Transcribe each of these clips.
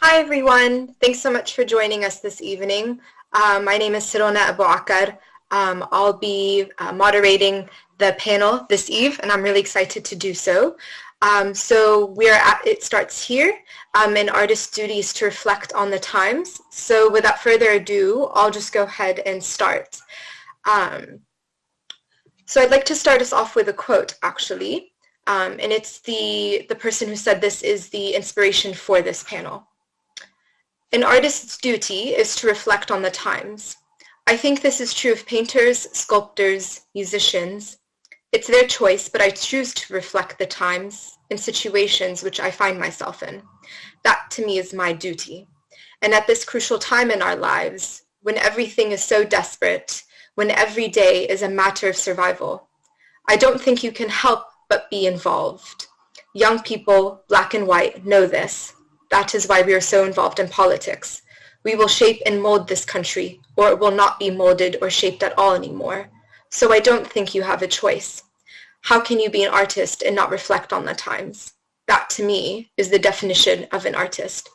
Hi, everyone. Thanks so much for joining us this evening. Uh, my name is Sirona Abu Akar. Um, I'll be uh, moderating the panel this eve, and I'm really excited to do so. Um, so we're at, it starts here, um, and artist's duty is to reflect on the times. So without further ado, I'll just go ahead and start. Um, so I'd like to start us off with a quote, actually. Um, and it's the, the person who said this is the inspiration for this panel. An artist's duty is to reflect on the times. I think this is true of painters, sculptors, musicians. It's their choice, but I choose to reflect the times and situations which I find myself in. That to me is my duty. And at this crucial time in our lives, when everything is so desperate, when every day is a matter of survival, I don't think you can help but be involved. Young people, black and white, know this. That is why we are so involved in politics. We will shape and mold this country, or it will not be molded or shaped at all anymore. So I don't think you have a choice. How can you be an artist and not reflect on the times? That, to me, is the definition of an artist.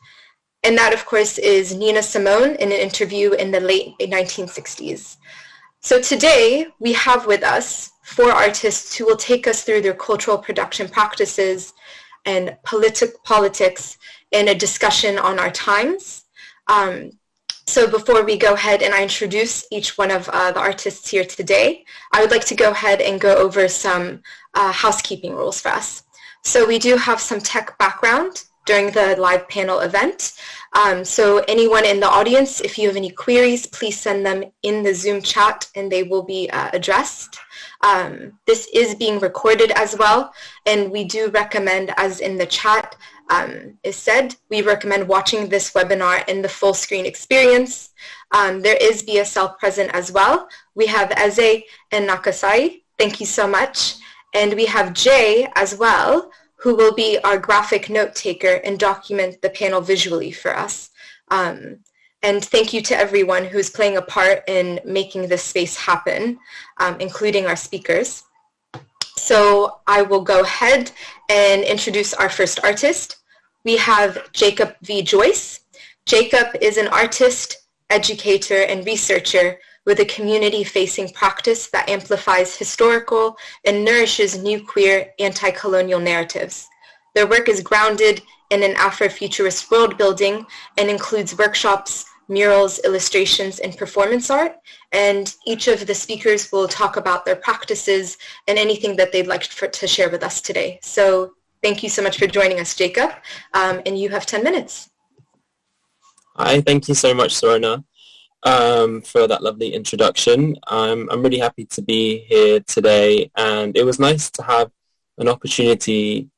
And that, of course, is Nina Simone in an interview in the late 1960s. So today, we have with us four artists who will take us through their cultural production practices and politi- politics in a discussion on our times. Um, so before we go ahead and I introduce each one of uh, the artists here today, I would like to go ahead and go over some uh, housekeeping rules for us. So we do have some tech background during the live panel event. Um, so anyone in the audience, if you have any queries, please send them in the Zoom chat and they will be uh, addressed. Um, this is being recorded as well, and we do recommend, as in the chat um, is said, we recommend watching this webinar in the full screen experience. Um, there is BSL present as well. We have Eze and Nakasai. Thank you so much. And we have Jay as well, who will be our graphic note taker and document the panel visually for us. Um, and thank you to everyone who's playing a part in making this space happen, um, including our speakers. So I will go ahead and introduce our first artist. We have Jacob V. Joyce. Jacob is an artist, educator, and researcher with a community-facing practice that amplifies historical and nourishes new queer anti-colonial narratives. Their work is grounded in an Afrofuturist world building and includes workshops, murals, illustrations, and performance art. And each of the speakers will talk about their practices and anything that they'd like for, to share with us today. So thank you so much for joining us, Jacob. Um, and you have 10 minutes. Hi, thank you so much, Sorona um, for that lovely introduction. I'm, I'm really happy to be here today and it was nice to have an opportunity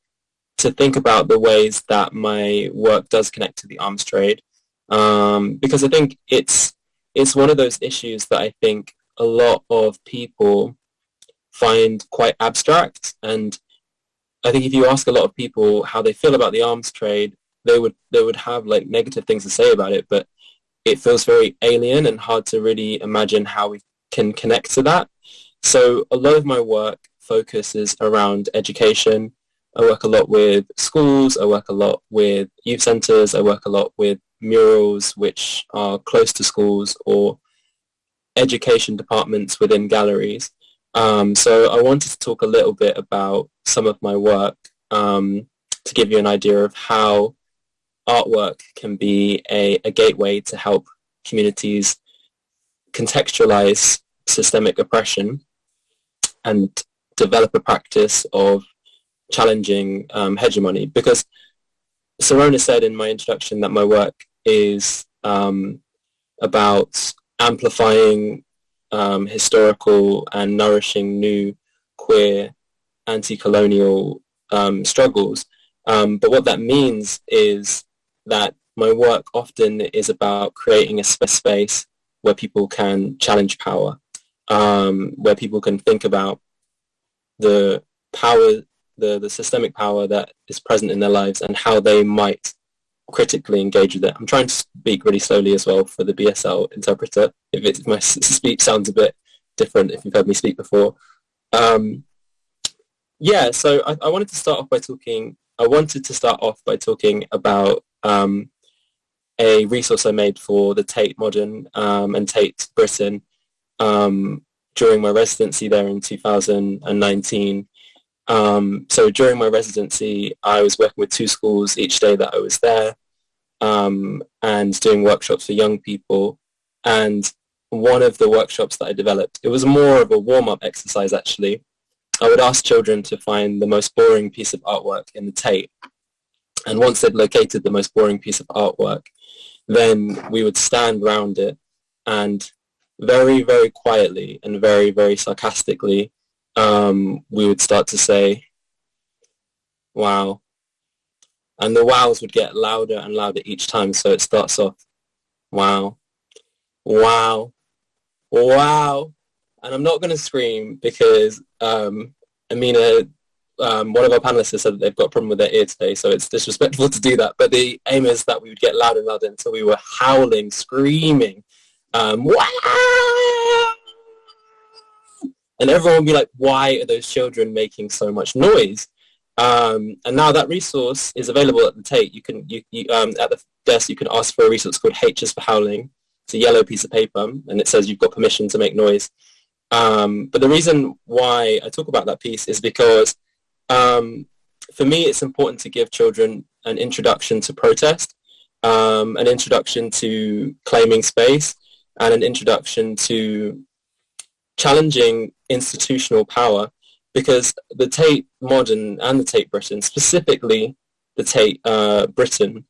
to think about the ways that my work does connect to the arms trade um, because I think it's it's one of those issues that I think a lot of people find quite abstract and I think if you ask a lot of people how they feel about the arms trade they would they would have like negative things to say about it but it feels very alien and hard to really imagine how we can connect to that. So a lot of my work focuses around education. I work a lot with schools. I work a lot with youth centres. I work a lot with murals which are close to schools or education departments within galleries. Um, so I wanted to talk a little bit about some of my work um, to give you an idea of how artwork can be a, a gateway to help communities contextualize systemic oppression and develop a practice of challenging um, hegemony. Because Sorona said in my introduction that my work is um, about amplifying um, historical and nourishing new queer anti-colonial um, struggles. Um, but what that means is that my work often is about creating a space where people can challenge power, um, where people can think about the power, the, the systemic power that is present in their lives and how they might critically engage with it. I'm trying to speak really slowly as well for the BSL interpreter if, it, if my speech sounds a bit different if you've heard me speak before. Um, yeah, so I, I wanted to start off by talking, I wanted to start off by talking about um, a resource I made for the Tate Modern um, and Tate Britain um, during my residency there in 2019. Um, so during my residency, I was working with two schools each day that I was there um, and doing workshops for young people. And one of the workshops that I developed, it was more of a warm-up exercise actually. I would ask children to find the most boring piece of artwork in the Tate. And once they'd located the most boring piece of artwork, then we would stand around it and very, very quietly and very, very sarcastically, um, we would start to say, wow. And the wows would get louder and louder each time. So it starts off, wow, wow, wow. And I'm not going to scream because um, Amina, um, one of our panelists has said that they've got a problem with their ear today, so it's disrespectful to do that. But the aim is that we would get louder and louder until we were howling, screaming, um, wow! And everyone would be like, why are those children making so much noise? Um, and now that resource is available at the Tate. You can, you, you um, at the desk, you can ask for a resource called H is for Howling. It's a yellow piece of paper, and it says you've got permission to make noise. Um, but the reason why I talk about that piece is because um, for me, it's important to give children an introduction to protest, um, an introduction to claiming space, and an introduction to challenging institutional power because the Tate Modern and the Tate Britain, specifically the Tate uh, Britain,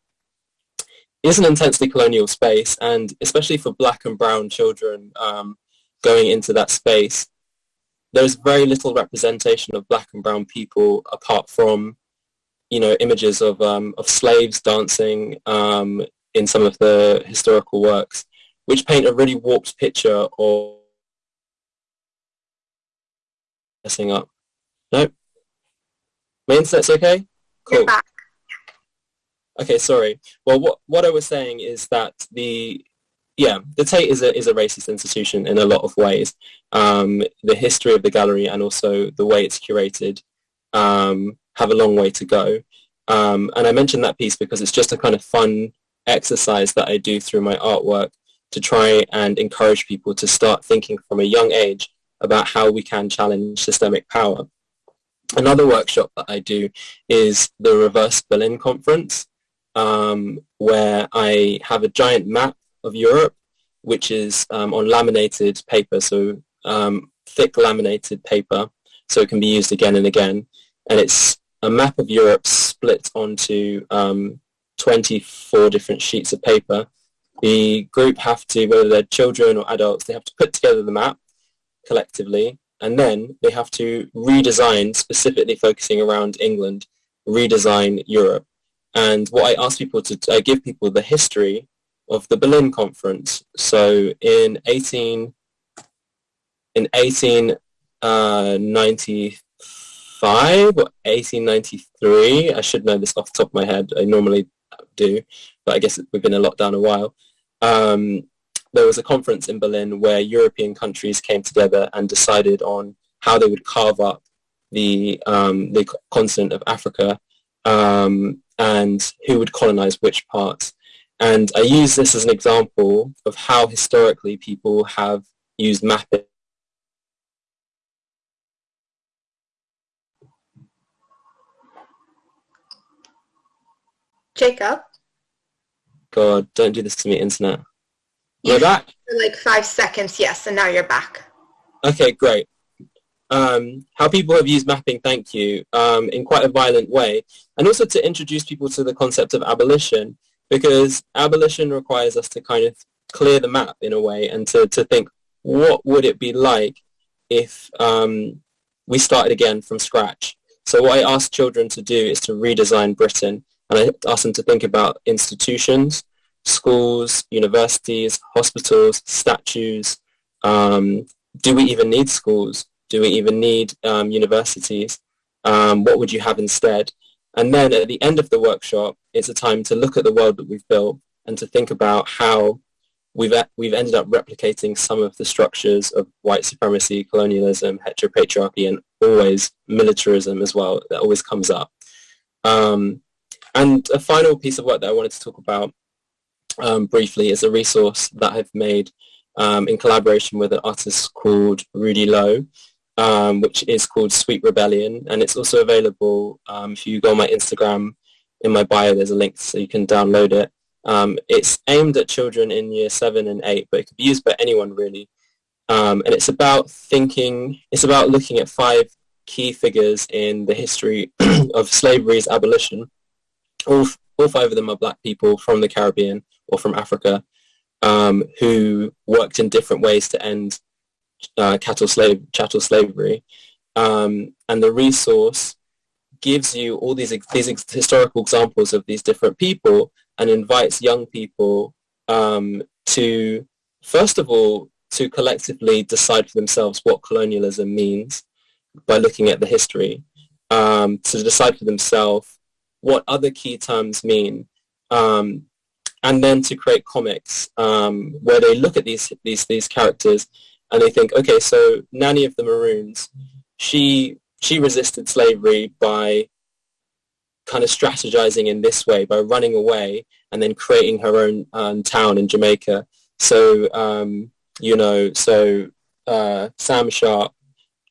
is an intensely colonial space and especially for black and brown children um, going into that space, there's very little representation of black and brown people apart from, you know, images of, um, of slaves dancing um, in some of the historical works which paint a really warped picture of messing up. No? My internet's okay? Cool. Okay, sorry. Well, what, what I was saying is that the, yeah, the Tate is a, is a racist institution in a lot of ways. Um, the history of the gallery and also the way it's curated um, have a long way to go. Um, and I mentioned that piece because it's just a kind of fun exercise that I do through my artwork to try and encourage people to start thinking from a young age about how we can challenge systemic power. Another workshop that I do is the Reverse Berlin Conference, um, where I have a giant map of Europe, which is um, on laminated paper, so um, thick laminated paper, so it can be used again and again. And it's a map of Europe split onto um, 24 different sheets of paper the group have to, whether they're children or adults, they have to put together the map collectively, and then they have to redesign, specifically focusing around England, redesign Europe. And what I ask people to I give people the history of the Berlin Conference. So in 18 in 1895 uh, or 1893, I should know this off the top of my head. I normally do, but I guess we've been in lockdown a while um, there was a conference in Berlin where European countries came together and decided on how they would carve up the, um, the continent of Africa um, and who would colonize which parts. And I use this as an example of how historically people have used mapping Jacob? God, don't do this to me, internet. You're back? For like five seconds, yes, and now you're back. Okay, great. Um, how people have used mapping, thank you, um, in quite a violent way. And also to introduce people to the concept of abolition, because abolition requires us to kind of clear the map in a way and to, to think, what would it be like if um, we started again from scratch? So what I ask children to do is to redesign Britain and I ask them to think about institutions, schools, universities, hospitals, statues. Um, do we even need schools? Do we even need um, universities? Um, what would you have instead? And then at the end of the workshop, it's a time to look at the world that we've built and to think about how we've, we've ended up replicating some of the structures of white supremacy, colonialism, heteropatriarchy, and always militarism as well. That always comes up. Um, and a final piece of work that I wanted to talk about um, briefly is a resource that I've made um, in collaboration with an artist called Rudy Loewe, um, which is called Sweet Rebellion. And it's also available um, if you go on my Instagram, in my bio, there's a link so you can download it. Um, it's aimed at children in year seven and eight, but it could be used by anyone really. Um, and it's about thinking, it's about looking at five key figures in the history of slavery's abolition. All, all five of them are black people from the Caribbean or from Africa um, who worked in different ways to end uh, cattle slave chattel slavery. Um, and the resource gives you all these these historical examples of these different people and invites young people um, to first of all to collectively decide for themselves what colonialism means by looking at the history, um, to decide for themselves what other key terms mean, um, and then to create comics um, where they look at these these these characters and they think, okay, so Nanny of the Maroons, she she resisted slavery by kind of strategizing in this way by running away and then creating her own um, town in Jamaica. So um, you know, so uh, Sam Sharpe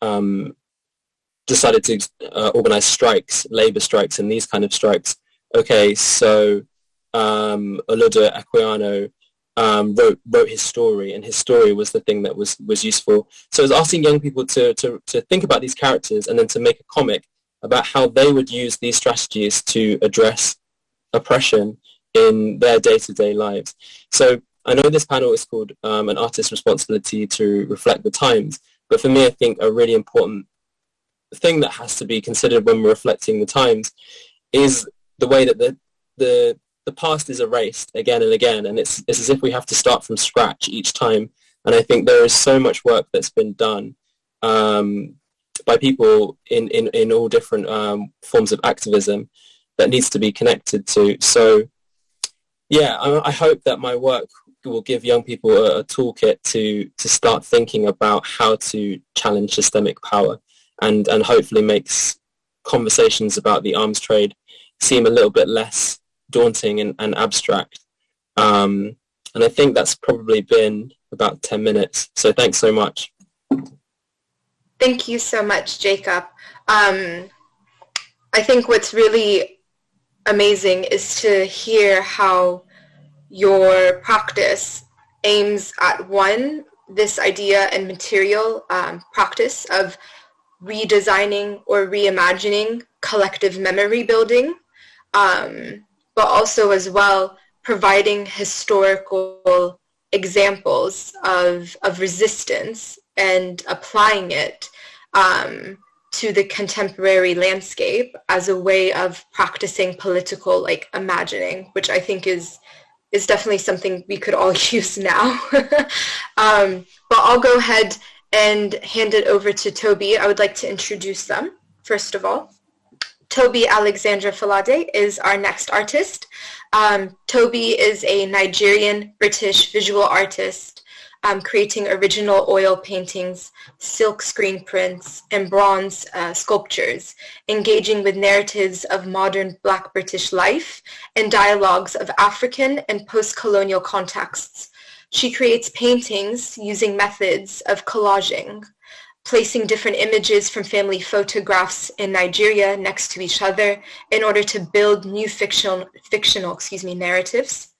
um, decided to uh, organize strikes, labor strikes, and these kind of strikes. Okay, so um, Olaudah Equiano um, wrote wrote his story, and his story was the thing that was was useful. So it was asking young people to to to think about these characters and then to make a comic about how they would use these strategies to address oppression in their day-to-day lives. So I know this panel is called um, an artist's responsibility to reflect the times, but for me, I think a really important thing that has to be considered when we're reflecting the times is the way that the the the past is erased again and again, and it's it's as if we have to start from scratch each time. And I think there is so much work that's been done um, by people in, in, in all different um, forms of activism that needs to be connected to. So yeah, I, I, hope that my work will give young people a, a, toolkit to, to start thinking about how to challenge systemic power and, and hopefully makes conversations about the arms trade seem a little bit less daunting and, and abstract. Um, and I think that's probably been about 10 minutes. So thanks so much. Thank you so much, Jacob. Um, I think what's really amazing is to hear how your practice aims at one, this idea and material um, practice of redesigning or reimagining collective memory building, um, but also as well providing historical examples of, of resistance and applying it um, to the contemporary landscape as a way of practicing political like imagining, which I think is is definitely something we could all use now. um, but I'll go ahead and hand it over to Toby. I would like to introduce them, first of all. Toby Alexandra Falade is our next artist. Um, Toby is a Nigerian British visual artist um, creating original oil paintings, silk screen prints, and bronze uh, sculptures, engaging with narratives of modern Black British life and dialogues of African and post-colonial contexts. She creates paintings using methods of collaging, placing different images from family photographs in Nigeria next to each other in order to build new fictional, fictional excuse me, narratives.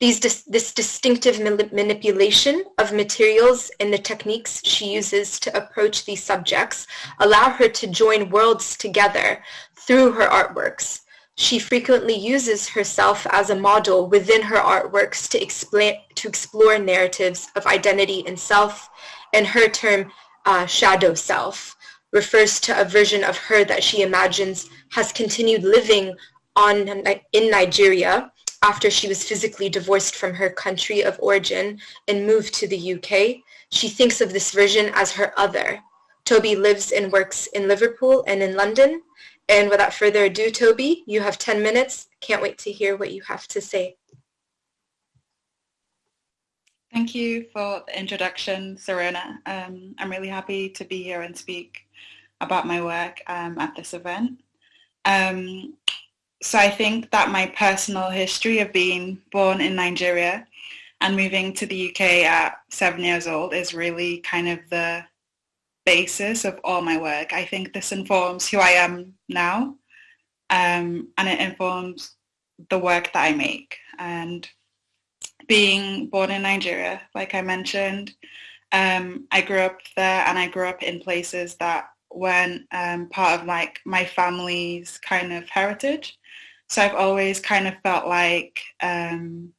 These, this distinctive manipulation of materials and the techniques she uses to approach these subjects allow her to join worlds together through her artworks. She frequently uses herself as a model within her artworks to, explain, to explore narratives of identity and self, and her term uh, shadow self refers to a version of her that she imagines has continued living on in Nigeria after she was physically divorced from her country of origin and moved to the UK, she thinks of this version as her other. Toby lives and works in Liverpool and in London. And without further ado, Toby, you have 10 minutes. Can't wait to hear what you have to say. Thank you for the introduction, Serena. Um, I'm really happy to be here and speak about my work um, at this event. Um, so I think that my personal history of being born in Nigeria and moving to the UK at seven years old is really kind of the basis of all my work. I think this informs who I am now um, and it informs the work that I make. And being born in Nigeria, like I mentioned, um, I grew up there and I grew up in places that weren't um, part of like my family's kind of heritage. So I've always kind of felt like um,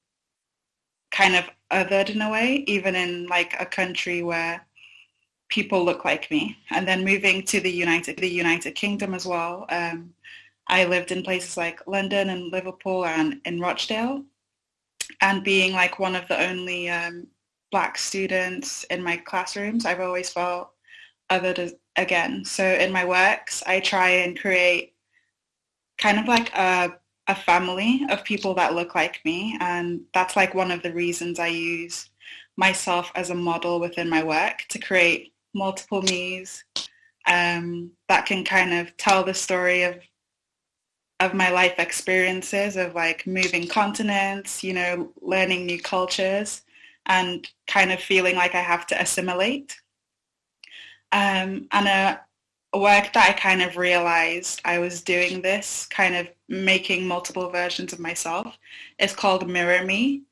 kind of othered in a way, even in like a country where people look like me. And then moving to the United the United Kingdom as well. Um, I lived in places like London and Liverpool and in Rochdale. And being like one of the only um, black students in my classrooms, I've always felt othered again. So in my works, I try and create kind of like a a family of people that look like me and that's like one of the reasons I use myself as a model within my work to create multiple me's um, that can kind of tell the story of of my life experiences of like moving continents, you know, learning new cultures and kind of feeling like I have to assimilate. Um, and a, work that I kind of realized I was doing this, kind of making multiple versions of myself, is called Mirror Me.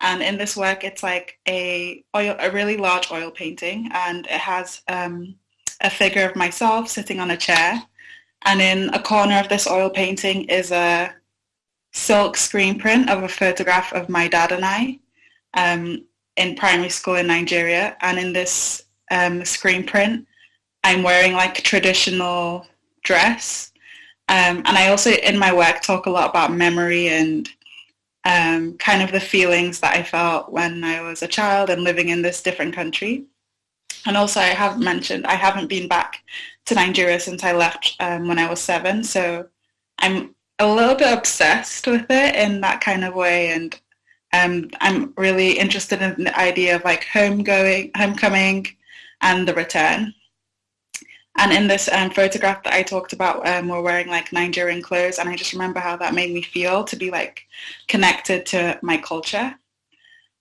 And in this work, it's like a oil, a really large oil painting, and it has um, a figure of myself sitting on a chair. And in a corner of this oil painting is a silk screen print of a photograph of my dad and I um, in primary school in Nigeria. And in this um, screen print, I'm wearing like a traditional dress. Um, and I also in my work talk a lot about memory and um, kind of the feelings that I felt when I was a child and living in this different country. And also I have mentioned I haven't been back to Nigeria since I left um, when I was seven. So I'm a little bit obsessed with it in that kind of way. And um, I'm really interested in the idea of like home going, homecoming and the return. And in this um, photograph that I talked about, um, we're wearing like Nigerian clothes, and I just remember how that made me feel to be like connected to my culture.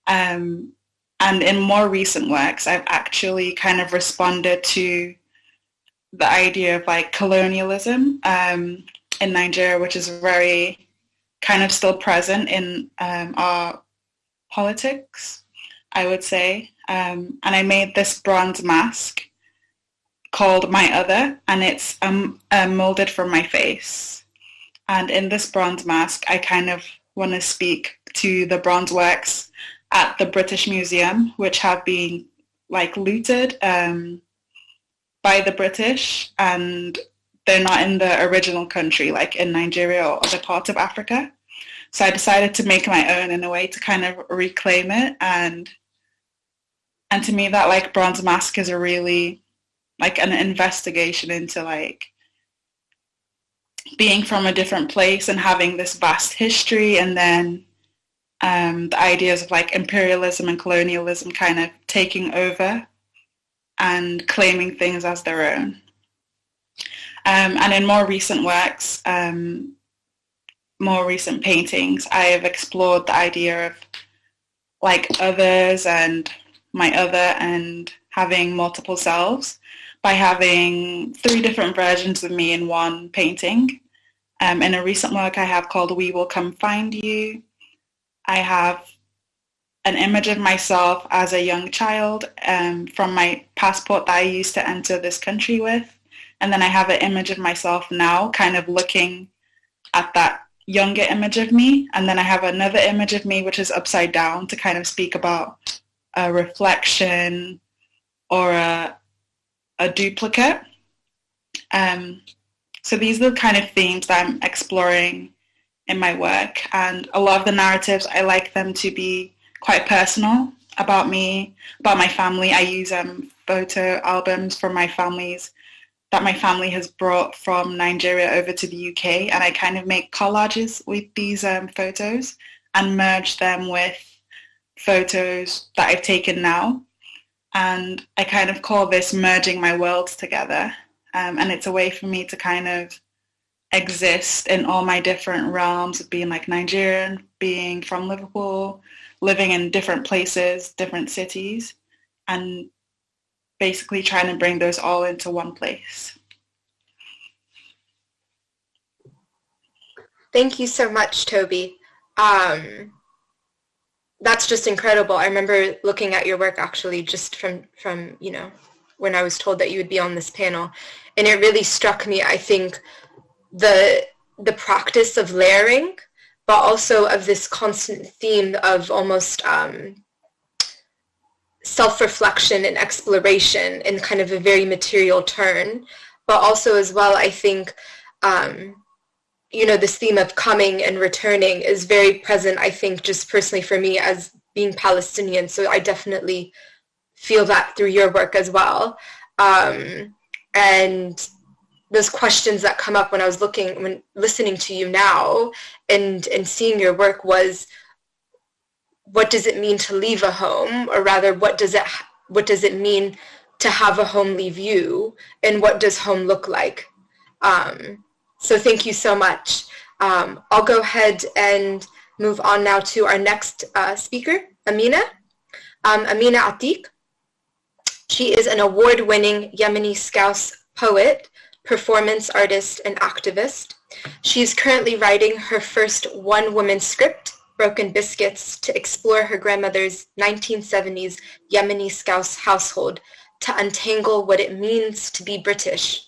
Um, and in more recent works, I've actually kind of responded to the idea of like colonialism um, in Nigeria, which is very kind of still present in um, our politics, I would say. Um, and I made this bronze mask called My Other, and it's um, uh, molded from my face. And in this bronze mask, I kind of want to speak to the bronze works at the British Museum, which have been like looted um, by the British, and they're not in the original country, like in Nigeria or other parts of Africa. So I decided to make my own in a way to kind of reclaim it, and and to me that like bronze mask is a really like an investigation into like being from a different place and having this vast history and then um, the ideas of like imperialism and colonialism kind of taking over and claiming things as their own. Um, and in more recent works, um, more recent paintings, I have explored the idea of like others and my other and having multiple selves by having three different versions of me in one painting. Um, in a recent work I have called We Will Come Find You, I have an image of myself as a young child um, from my passport that I used to enter this country with. And then I have an image of myself now kind of looking at that younger image of me. And then I have another image of me which is upside down to kind of speak about a reflection or a, a duplicate. Um, so these are the kind of themes that I'm exploring in my work. And a lot of the narratives, I like them to be quite personal about me, about my family. I use um, photo albums from my families that my family has brought from Nigeria over to the UK. And I kind of make collages with these um, photos and merge them with photos that I've taken now and I kind of call this merging my worlds together. Um, and it's a way for me to kind of exist in all my different realms of being like Nigerian, being from Liverpool, living in different places, different cities, and basically trying to bring those all into one place. Thank you so much, Toby. Um, that's just incredible. I remember looking at your work actually just from, from, you know, when I was told that you would be on this panel. And it really struck me, I think, the, the practice of layering, but also of this constant theme of almost um, self-reflection and exploration in kind of a very material turn. But also as well, I think, um, you know, this theme of coming and returning is very present, I think, just personally for me as being Palestinian. So I definitely feel that through your work as well. Um, and those questions that come up when I was looking, when listening to you now and, and seeing your work was, what does it mean to leave a home? Or rather, what does it, what does it mean to have a home leave you? And what does home look like? Um, so thank you so much. Um, I'll go ahead and move on now to our next uh, speaker, Amina. Um, Amina Atiq. She is an award-winning Yemeni Scouse poet, performance artist, and activist. She is currently writing her first one-woman script, Broken Biscuits, to explore her grandmother's 1970s Yemeni Scouse household to untangle what it means to be British.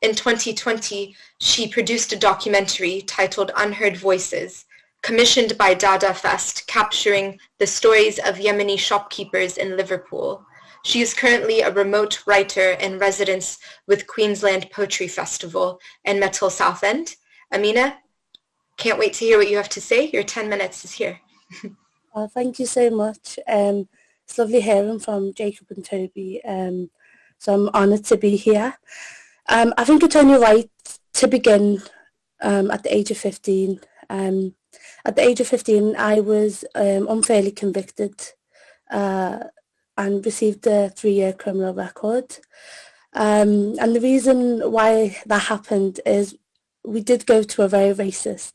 In 2020, she produced a documentary titled Unheard Voices, commissioned by Dada Fest, capturing the stories of Yemeni shopkeepers in Liverpool. She is currently a remote writer in residence with Queensland Poetry Festival and Metal Southend. Amina, can't wait to hear what you have to say. Your 10 minutes is here. well, thank you so much. Um, it's lovely hearing from Jacob and Toby. Um, so I'm honoured to be here. Um, I think it's only right to begin um, at the age of 15. Um, at the age of 15, I was um, unfairly convicted uh, and received a three-year criminal record. Um, and the reason why that happened is we did go to a very racist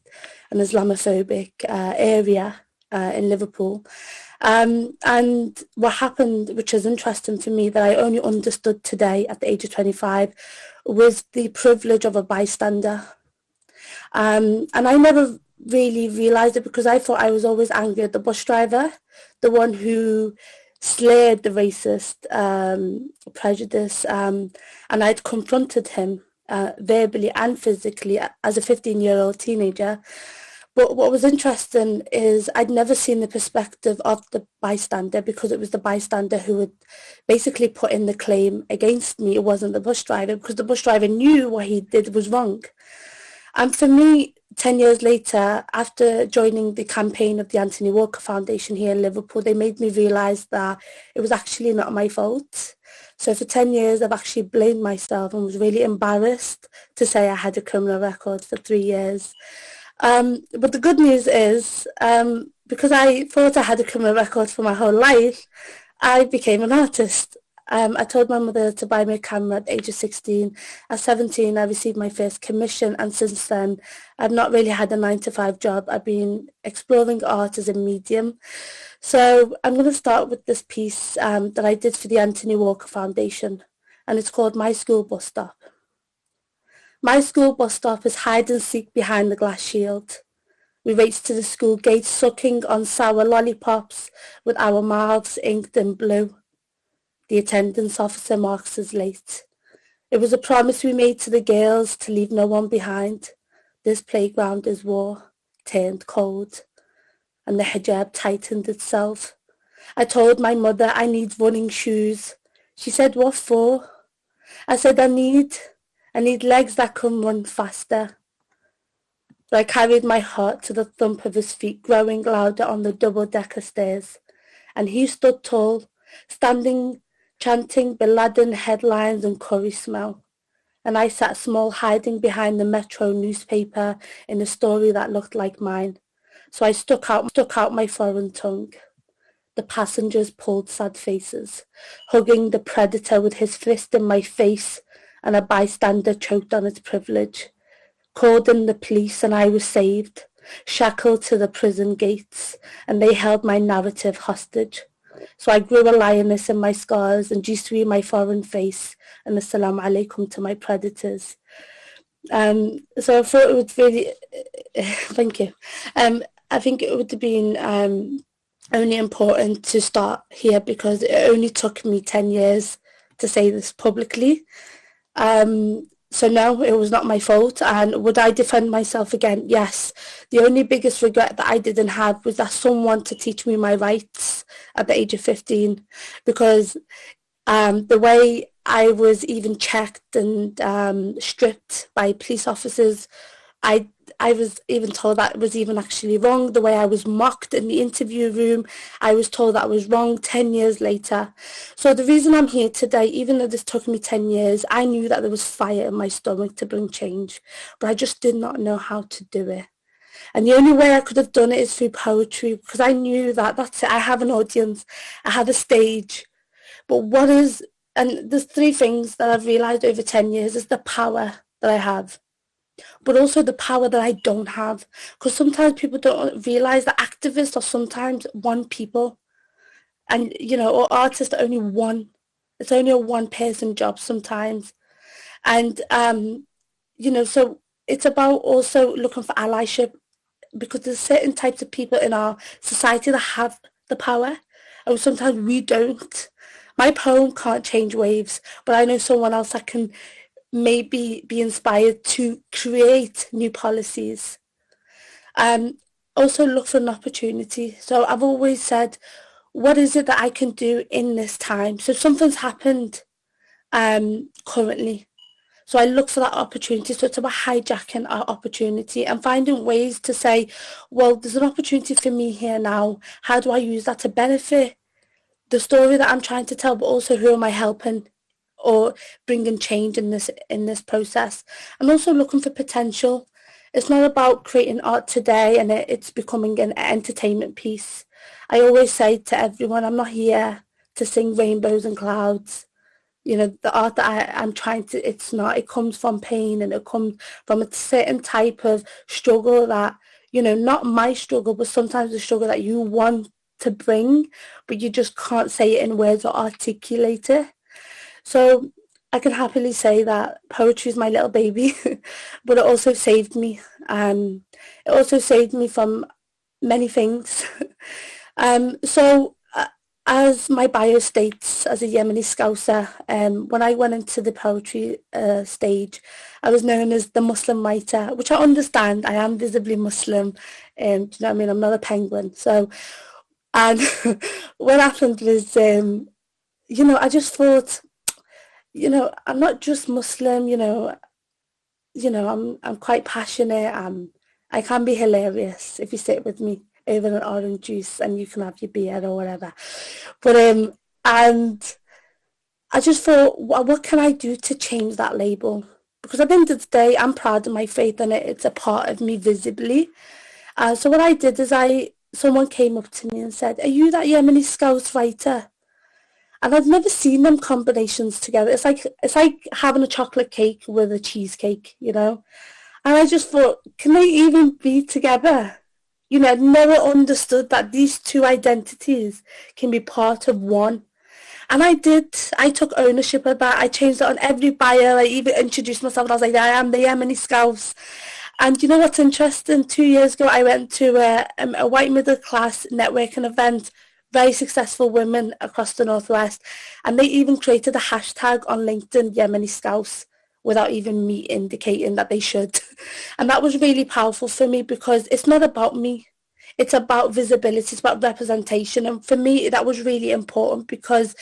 and Islamophobic uh, area uh, in Liverpool. Um, and what happened, which is interesting for me, that I only understood today at the age of 25, was the privilege of a bystander. Um, and I never really realized it because I thought I was always angry at the bus driver, the one who slayed the racist um, prejudice. Um, and I'd confronted him uh, verbally and physically as a 15-year-old teenager. But what was interesting is I'd never seen the perspective of the bystander because it was the bystander who would basically put in the claim against me. It wasn't the bus driver because the bus driver knew what he did was wrong. And for me, 10 years later, after joining the campaign of the Anthony Walker Foundation here in Liverpool, they made me realise that it was actually not my fault. So for 10 years, I've actually blamed myself and was really embarrassed to say I had a criminal record for three years. Um, but the good news is, um, because I thought I had a criminal record for my whole life, I became an artist. Um, I told my mother to buy me a camera at the age of 16. At 17, I received my first commission, and since then, I've not really had a 9 to 5 job. I've been exploring art as a medium. So I'm going to start with this piece um, that I did for the Anthony Walker Foundation, and it's called My School Bus Stop. My school bus stop is hide and seek behind the glass shield. We race to the school gate sucking on sour lollipops with our mouths inked in blue. The attendance officer marks us late. It was a promise we made to the girls to leave no one behind. This playground is war, turned cold, and the hijab tightened itself. I told my mother I need running shoes. She said, what for? I said, I need I need legs that can run faster. So I carried my heart to the thump of his feet growing louder on the double-decker stairs. And he stood tall, standing, chanting Bin Laden headlines and curry smell. And I sat small, hiding behind the Metro newspaper in a story that looked like mine. So I stuck out, stuck out my foreign tongue. The passengers pulled sad faces, hugging the predator with his fist in my face and a bystander choked on its privilege. called in the police and I was saved, shackled to the prison gates, and they held my narrative hostage. So I grew a lioness in my scars and G3 in my foreign face and assalamu alaikum to my predators. Um, so I thought it would really, thank you. Um, I think it would have been um, only important to start here because it only took me 10 years to say this publicly. Um, so no, it was not my fault. And would I defend myself again? Yes. The only biggest regret that I didn't have was that someone to teach me my rights at the age of 15 because um, the way I was even checked and um, stripped by police officers. I I was even told that was even actually wrong. The way I was mocked in the interview room, I was told that was wrong 10 years later. So the reason I'm here today, even though this took me 10 years, I knew that there was fire in my stomach to bring change, but I just did not know how to do it. And the only way I could have done it is through poetry because I knew that that's it. I have an audience. I have a stage. But what is and there's three things that I've realized over 10 years is the power that I have, but also the power that I don't have. Because sometimes people don't realize that activists are sometimes one people. And, you know, or artists are only one. It's only a one person job sometimes. And, um, you know, so it's about also looking for allyship because there's certain types of people in our society that have the power and sometimes we don't. My poem can't change waves, but I know someone else that can maybe be inspired to create new policies. Um, also look for an opportunity. So I've always said, what is it that I can do in this time? So something's happened um, currently. So I look for that opportunity. So it's about hijacking our opportunity and finding ways to say, well, there's an opportunity for me here now. How do I use that to benefit the story that I'm trying to tell, but also who am I helping or bringing change in this in this process, and also looking for potential. It's not about creating art today and it, it's becoming an entertainment piece. I always say to everyone, I'm not here to sing rainbows and clouds. You know, the art that I, I'm trying to, it's not, it comes from pain and it comes from a certain type of struggle that, you know, not my struggle, but sometimes the struggle that you want to bring, but you just can't say it in words or articulate it. So I can happily say that poetry is my little baby, but it also saved me. Um, it also saved me from many things. um, so uh, as my bio states, as a Yemeni Scouser, um, when I went into the poetry uh, stage, I was known as the Muslim writer, which I understand. I am visibly Muslim. Um, do you know what I mean? I'm not a penguin. So and what happened was, um, you know, I just thought, you know, I'm not just Muslim, you know, you know, I'm I'm quite passionate. I'm I can be hilarious if you sit with me over an orange juice and you can have your beer or whatever. But um, and I just thought, what, can I do to change that label? Because at the end of the day, I'm proud of my faith and it. It's a part of me visibly. Uh, so what I did is I someone came up to me and said, are you that Yemeni Scouse writer? And I've never seen them combinations together. It's like it's like having a chocolate cake with a cheesecake, you know? And I just thought, can they even be together? You know, I'd never understood that these two identities can be part of one. And I did. I took ownership of that. I changed it on every bio. I even introduced myself and I was like, I am the Yemeni Scouse. And you know what's interesting? Two years ago, I went to a, um, a white middle class networking event, very successful women across the Northwest. And they even created a hashtag on LinkedIn, Yemeni Scouse, without even me indicating that they should. And that was really powerful for me because it's not about me. It's about visibility, it's about representation. And for me, that was really important because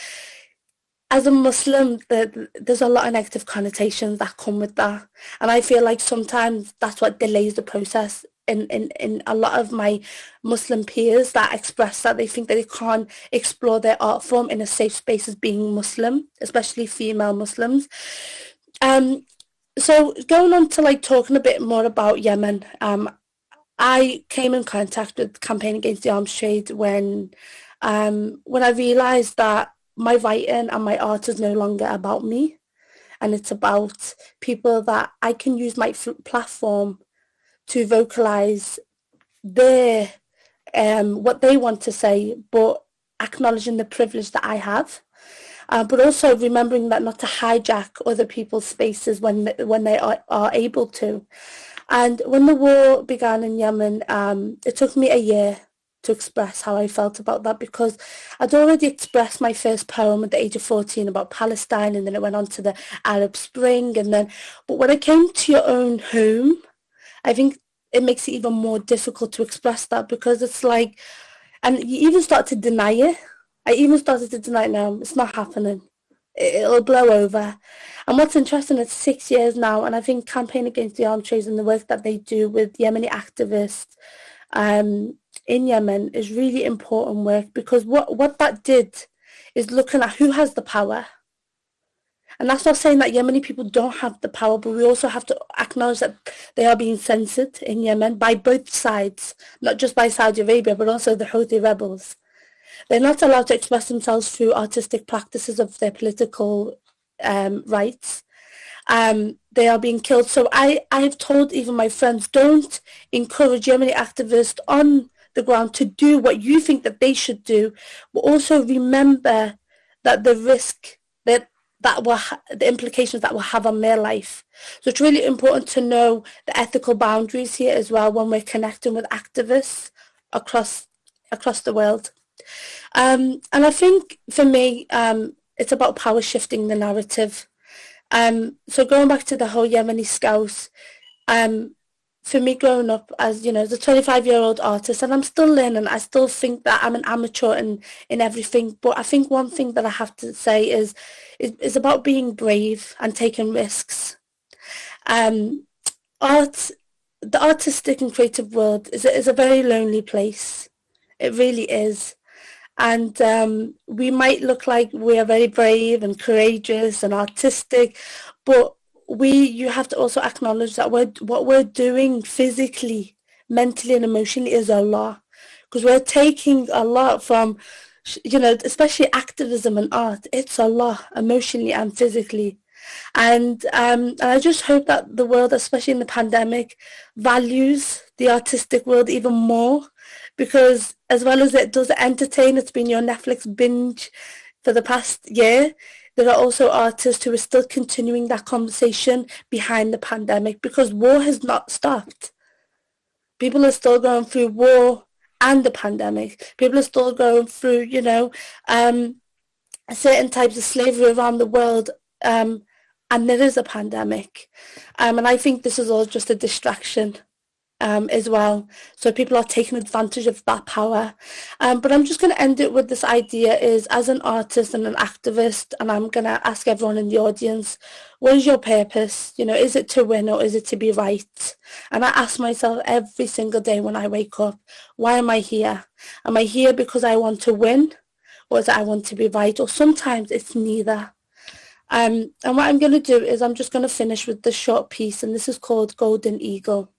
as a Muslim, the, there's a lot of negative connotations that come with that. And I feel like sometimes that's what delays the process in, in, in a lot of my Muslim peers that express that they think that they can't explore their art form in a safe space as being Muslim, especially female Muslims. Um, so going on to like talking a bit more about Yemen, um, I came in contact with Campaign Against the Arms Trade when um, when I realised that my writing and my art is no longer about me. and it's about people that I can use my platform to vocalize their um, what they want to say, but acknowledging the privilege that I have. Uh, but also remembering that not to hijack other people's spaces when when they are, are able to. And when the war began in Yemen, um, it took me a year to express how I felt about that because I'd already expressed my first poem at the age of 14 about Palestine and then it went on to the Arab Spring and then, but when I came to your own home, I think it makes it even more difficult to express that because it's like, and you even start to deny it. I even started to deny it now. It's not happening. It'll blow over. And what's interesting, it's six years now, and I think Campaign Against the Arms Trade and the work that they do with Yemeni activists um, in Yemen is really important work because what, what that did is looking at who has the power. And that's not saying that Yemeni people don't have the power, but we also have to acknowledge that they are being censored in Yemen by both sides, not just by Saudi Arabia, but also the Houthi rebels. They're not allowed to express themselves through artistic practices of their political um, rights. Um, they are being killed. So I, I've told even my friends, don't encourage Yemeni activists on the ground to do what you think that they should do, but also remember that the risk that that will the implications that will have on their life. So it's really important to know the ethical boundaries here as well when we're connecting with activists across across the world. Um, and I think for me, um, it's about power shifting the narrative. Um, so going back to the whole Yemeni scouts, um, for me growing up as you know as a 25 year old artist and i'm still learning i still think that i'm an amateur in in everything but i think one thing that i have to say is is, is about being brave and taking risks. Um art the artistic and creative world is a, is a very lonely place. It really is. And um, we might look like we are very brave and courageous and artistic but we you have to also acknowledge that we're, what we're doing physically, mentally and emotionally is a lot. Because we're taking a lot from you know especially activism and art it's a lot emotionally and physically. And um, and I just hope that the world especially in the pandemic values the artistic world even more. Because as well as it does entertain it's been your Netflix binge for the past year there are also artists who are still continuing that conversation behind the pandemic because war has not stopped. People are still going through war and the pandemic. People are still going through, you know, um, certain types of slavery around the world. Um, and there is a pandemic. Um, and I think this is all just a distraction um, as well. So people are taking advantage of that power. Um, but I'm just going to end it with this idea is as an artist and an activist, and I'm going to ask everyone in the audience, what is your purpose? You know, is it to win or is it to be right? And I ask myself every single day when I wake up, why am I here? Am I here because I want to win or is it I want to be right? Or sometimes it's neither. Um, and what I'm going to do is I'm just going to finish with this short piece and this is called Golden Eagle.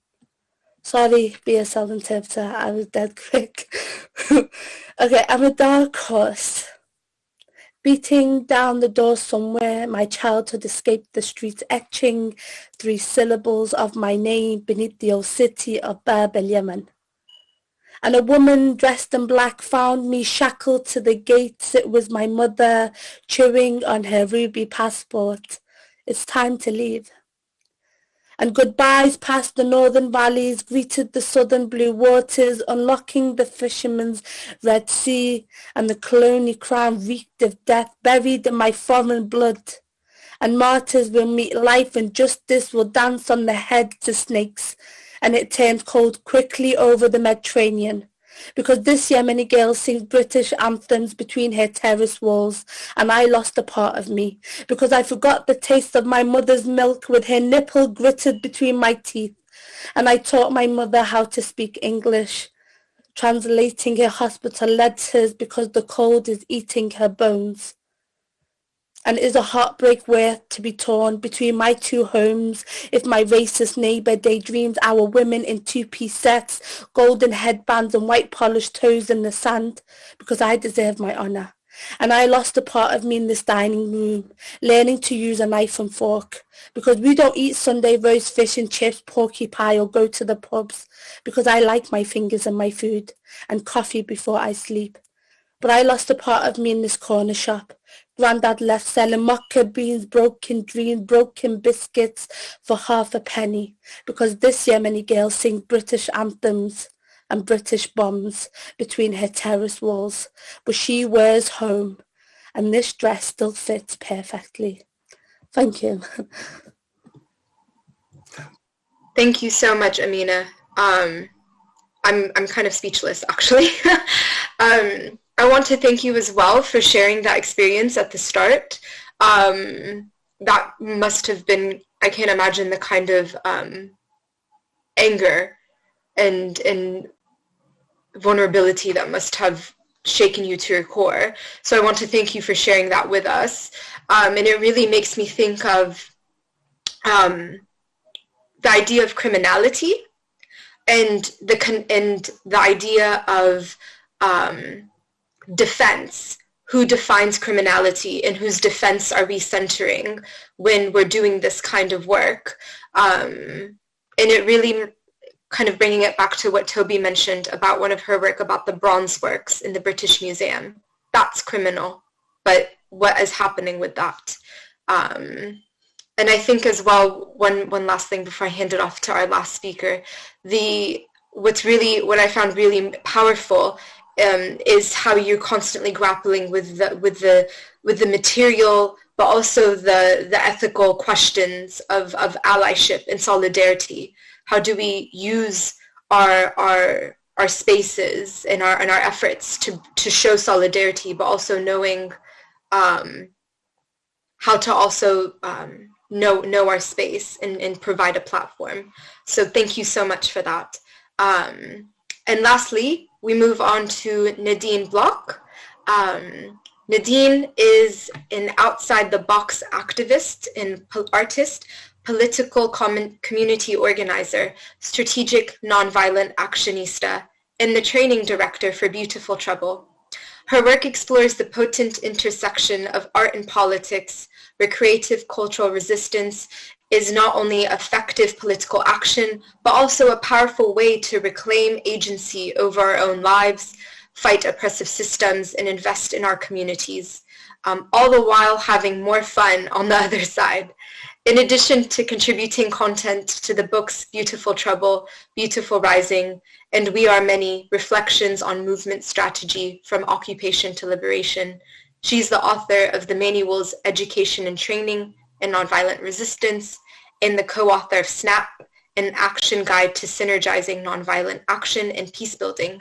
Sorry, BSL interpreter, I was dead quick. okay, I'm a dark horse. Beating down the door somewhere, my childhood escaped the streets, etching three syllables of my name beneath the old city of Bab el Yemen. And a woman dressed in black found me shackled to the gates. It was my mother chewing on her ruby passport. It's time to leave and goodbyes past the northern valleys greeted the southern blue waters, unlocking the fisherman's Red Sea, and the colonial crown reeked of death buried in my foreign blood. And martyrs will meet life and justice will dance on the heads of snakes, and it turned cold quickly over the Mediterranean because this year many girls sing British anthems between her terrace walls and I lost a part of me. Because I forgot the taste of my mother's milk with her nipple gritted between my teeth. And I taught my mother how to speak English translating her hospital letters because the cold is eating her bones and is a heartbreak worth to be torn between my two homes if my racist neighbour daydreams our women in two-piece sets, golden headbands and white polished toes in the sand because I deserve my honour And I lost a part of me in this dining room, learning to use a knife and fork. Because we don't eat Sunday roast fish and chips, porky pie or go to the pubs. Because I like my fingers and my food and coffee before I sleep. But I lost a part of me in this corner shop. Grandad left selling mocha beans, broken dreams, broken biscuits for half a penny. Because this Yemeni girl sings British anthems and British bombs between her terrace walls, but she wears home, and this dress still fits perfectly. Thank you. Thank you so much, Amina. Um, I'm, I'm kind of speechless, actually. um, I want to thank you as well for sharing that experience at the start. Um, that must have been, I can't imagine the kind of um, anger and and vulnerability that must have shaken you to your core. So I want to thank you for sharing that with us. Um, and it really makes me think of um, the idea of criminality and the and the idea of um, defense. Who defines criminality and whose defense are we centering when we're doing this kind of work? Um, and it really kind of bringing it back to what Toby mentioned about one of her work about the bronze works in the British Museum. That's criminal, but what is happening with that? Um, and I think as well, one, one last thing before I hand it off to our last speaker, the what's really, what I found really powerful um, is how you're constantly grappling with the, with the, with the material, but also the, the ethical questions of, of allyship and solidarity how do we use our our our spaces and our and our efforts to to show solidarity, but also knowing um, how to also um, know know our space and, and provide a platform. So thank you so much for that. Um, and lastly, we move on to Nadine Bloch. Um, Nadine is an outside the box activist and artist political community organizer, strategic nonviolent actionista, and the training director for Beautiful Trouble. Her work explores the potent intersection of art and politics, where creative cultural resistance is not only effective political action, but also a powerful way to reclaim agency over our own lives, fight oppressive systems, and invest in our communities, um, all the while having more fun on the other side. In addition to contributing content to the books Beautiful Trouble, Beautiful Rising, and We Are Many, Reflections on Movement Strategy from Occupation to Liberation, she's the author of the manuals Education and Training and Nonviolent Resistance, and the co-author of SNAP, an action guide to synergizing nonviolent action and peace building.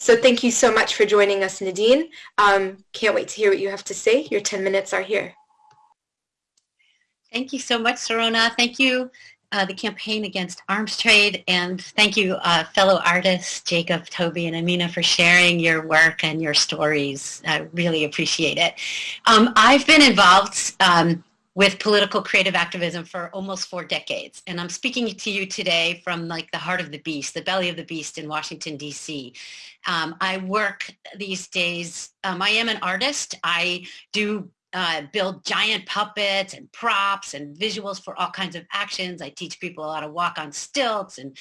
So thank you so much for joining us, Nadine. Um, can't wait to hear what you have to say. Your 10 minutes are here. Thank you so much, Sirona. Thank you, uh, the Campaign Against Arms Trade, and thank you, uh, fellow artists, Jacob, Toby, and Amina, for sharing your work and your stories. I really appreciate it. Um, I've been involved um, with political creative activism for almost four decades. And I'm speaking to you today from like the heart of the beast, the belly of the beast in Washington, D.C. Um, I work these days, um, I am an artist. I do uh, build giant puppets and props and visuals for all kinds of actions. I teach people how to walk on stilts and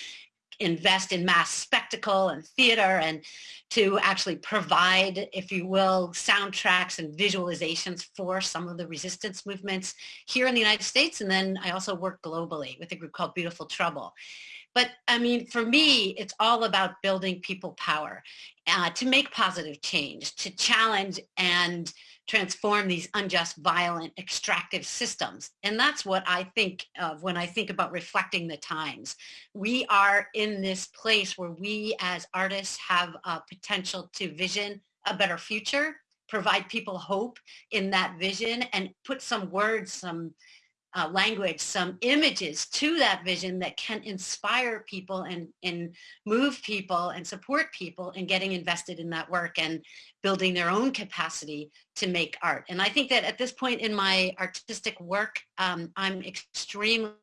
invest in mass spectacle and theater and to actually provide, if you will, soundtracks and visualizations for some of the resistance movements here in the United States. And then I also work globally with a group called Beautiful Trouble. But I mean, for me, it's all about building people power uh, to make positive change, to challenge and transform these unjust, violent, extractive systems. And that's what I think of when I think about reflecting the times. We are in this place where we as artists have a potential to vision a better future, provide people hope in that vision and put some words, some uh, language, some images to that vision that can inspire people and, and move people and support people in getting invested in that work and building their own capacity to make art. And I think that at this point in my artistic work, um, I'm extremely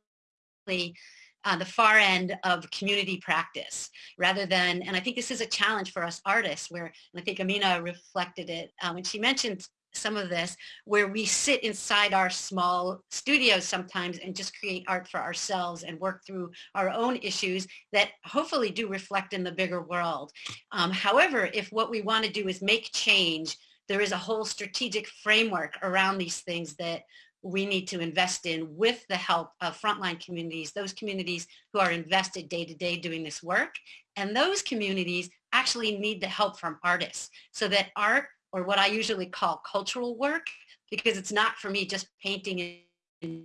uh, the far end of community practice rather than, and I think this is a challenge for us artists where, and I think Amina reflected it uh, when she mentioned some of this where we sit inside our small studios sometimes and just create art for ourselves and work through our own issues that hopefully do reflect in the bigger world. Um, however, if what we want to do is make change, there is a whole strategic framework around these things that we need to invest in with the help of frontline communities, those communities who are invested day to day doing this work. And those communities actually need the help from artists so that art or what I usually call cultural work, because it's not for me just painting and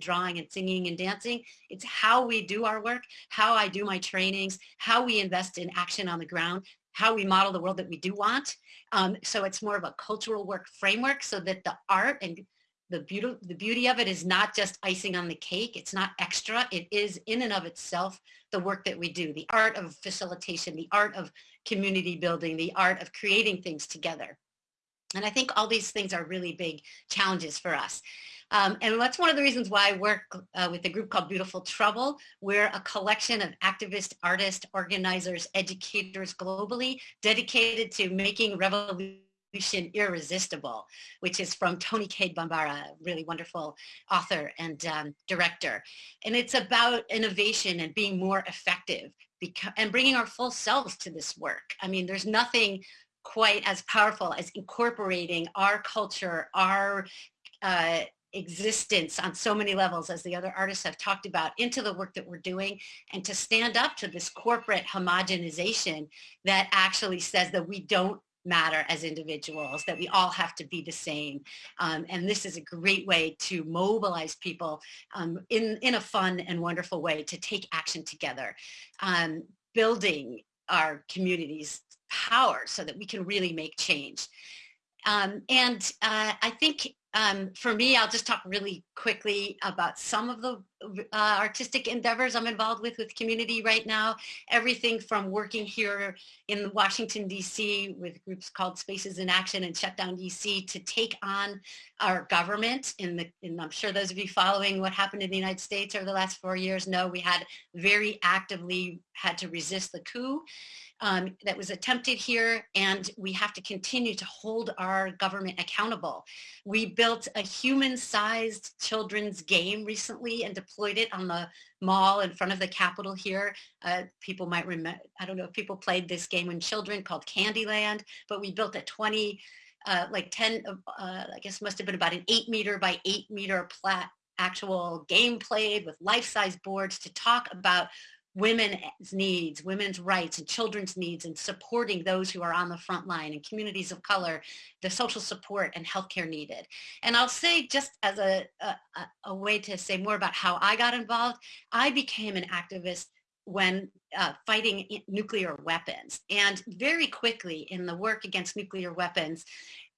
drawing and singing and dancing. It's how we do our work, how I do my trainings, how we invest in action on the ground, how we model the world that we do want. Um, so it's more of a cultural work framework so that the art and the beauty, the beauty of it is not just icing on the cake. It's not extra. It is in and of itself the work that we do, the art of facilitation, the art of community building, the art of creating things together. And I think all these things are really big challenges for us. Um, and that's one of the reasons why I work uh, with a group called Beautiful Trouble. We're a collection of activists, artists, organizers, educators globally dedicated to making revolution irresistible, which is from Toni Cade Bambara, really wonderful author and um, director. And it's about innovation and being more effective and bringing our full selves to this work. I mean, there's nothing quite as powerful as incorporating our culture, our uh, existence on so many levels as the other artists have talked about into the work that we're doing and to stand up to this corporate homogenization that actually says that we don't matter as individuals, that we all have to be the same. Um, and this is a great way to mobilize people um, in, in a fun and wonderful way to take action together. Um, building our communities power so that we can really make change. Um, and uh, I think um, for me, I'll just talk really quickly about some of the uh, artistic endeavors I'm involved with with community right now. Everything from working here in Washington, D.C. with groups called Spaces in Action and Shutdown D.C. to take on our government. In the, and I'm sure those of you following what happened in the United States over the last four years know we had very actively had to resist the coup um, that was attempted here and we have to continue to hold our government accountable. We built a human-sized children's game recently and deployed it on the mall in front of the Capitol here. Uh, people might remember, I don't know if people played this game when children called Candyland, but we built a 20, uh, like 10, uh, I guess must have been about an eight meter by eight meter plat actual game played with life-size boards to talk about women's needs, women's rights, and children's needs, and supporting those who are on the front line and communities of color, the social support and healthcare needed. And I'll say just as a, a, a way to say more about how I got involved, I became an activist when uh, fighting nuclear weapons. And very quickly in the work against nuclear weapons,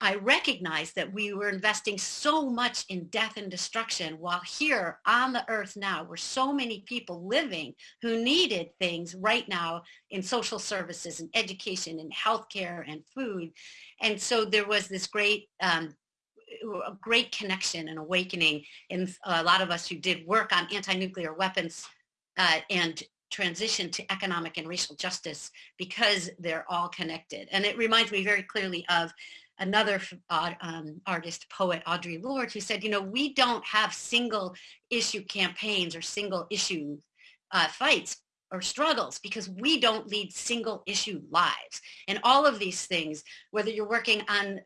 I recognized that we were investing so much in death and destruction while here on the earth now were so many people living who needed things right now in social services and education and healthcare and food. And so there was this great um, a great connection and awakening in a lot of us who did work on anti-nuclear weapons uh, and transition to economic and racial justice because they're all connected. And it reminds me very clearly of another uh, um, artist, poet, Audre Lorde, who said, you know, we don't have single issue campaigns or single issue uh, fights or struggles because we don't lead single issue lives. And all of these things, whether you're working on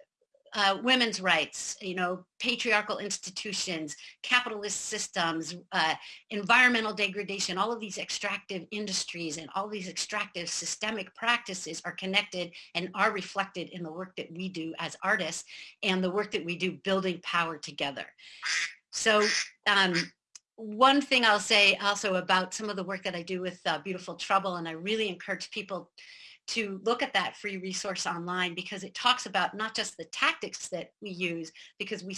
uh, women's rights, you know, patriarchal institutions, capitalist systems, uh, environmental degradation, all of these extractive industries and all these extractive systemic practices are connected and are reflected in the work that we do as artists and the work that we do building power together. So um, one thing I'll say also about some of the work that I do with uh, Beautiful Trouble, and I really encourage people to look at that free resource online because it talks about not just the tactics that we use because we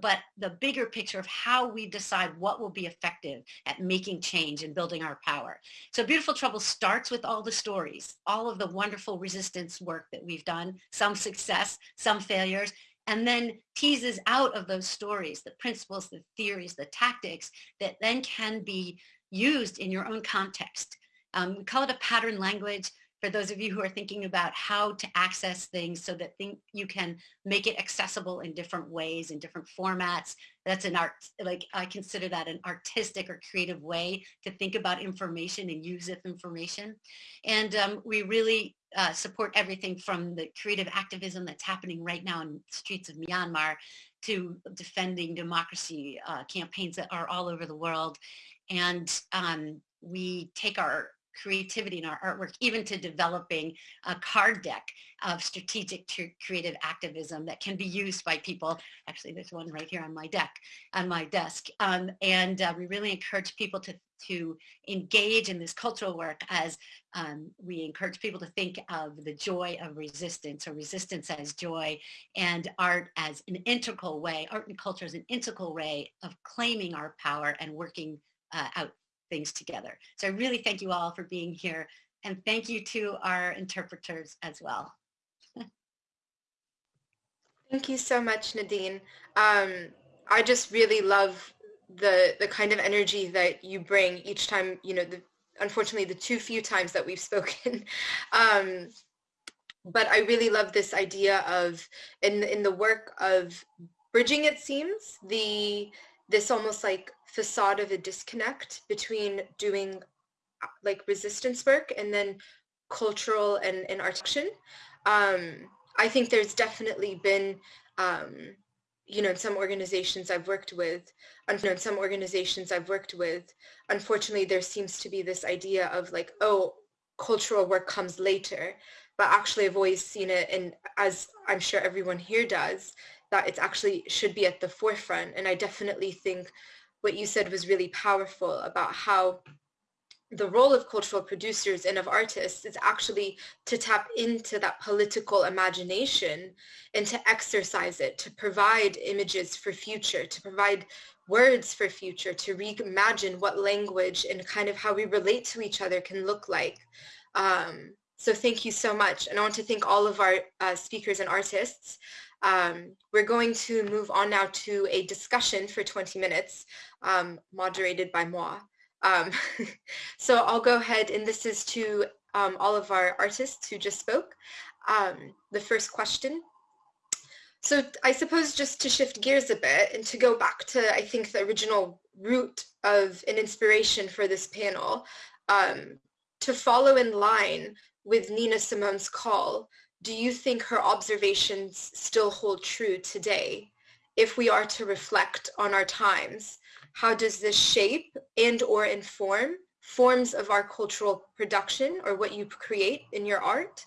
but the bigger picture of how we decide what will be effective at making change and building our power. So Beautiful Trouble starts with all the stories, all of the wonderful resistance work that we've done, some success, some failures, and then teases out of those stories the principles, the theories, the tactics that then can be used in your own context. Um, we call it a pattern language for those of you who are thinking about how to access things so that think you can make it accessible in different ways, in different formats. That's an art, like I consider that an artistic or creative way to think about information and use of information. And um, we really uh, support everything from the creative activism that's happening right now in streets of Myanmar to defending democracy uh, campaigns that are all over the world. And um, we take our creativity in our artwork, even to developing a card deck of strategic creative activism that can be used by people. Actually, there's one right here on my deck, on my desk. Um, and uh, we really encourage people to to engage in this cultural work as um, we encourage people to think of the joy of resistance or resistance as joy and art as an integral way, art and culture as an integral way of claiming our power and working uh, out things together. So I really thank you all for being here and thank you to our interpreters as well. thank you so much, Nadine. Um, I just really love the the kind of energy that you bring each time, you know, the, unfortunately the too few times that we've spoken. Um, but I really love this idea of in in the work of bridging it seems the this almost like facade of a disconnect between doing like resistance work and then cultural and, and art action. Um, I think there's definitely been, um, you know, in some organizations I've worked with, you know, in some organizations I've worked with, unfortunately, there seems to be this idea of like, oh, cultural work comes later. But actually, I've always seen it, and as I'm sure everyone here does, that it actually should be at the forefront. And I definitely think what you said was really powerful about how the role of cultural producers and of artists is actually to tap into that political imagination and to exercise it, to provide images for future, to provide words for future, to reimagine what language and kind of how we relate to each other can look like. Um, so thank you so much. And I want to thank all of our uh, speakers and artists. Um, we're going to move on now to a discussion for 20 minutes, um, moderated by moi. Um, so I'll go ahead, and this is to um, all of our artists who just spoke. Um, the first question. So I suppose just to shift gears a bit and to go back to, I think, the original root of an inspiration for this panel, um, to follow in line with Nina Simone's call do you think her observations still hold true today? If we are to reflect on our times, how does this shape and or inform forms of our cultural production or what you create in your art?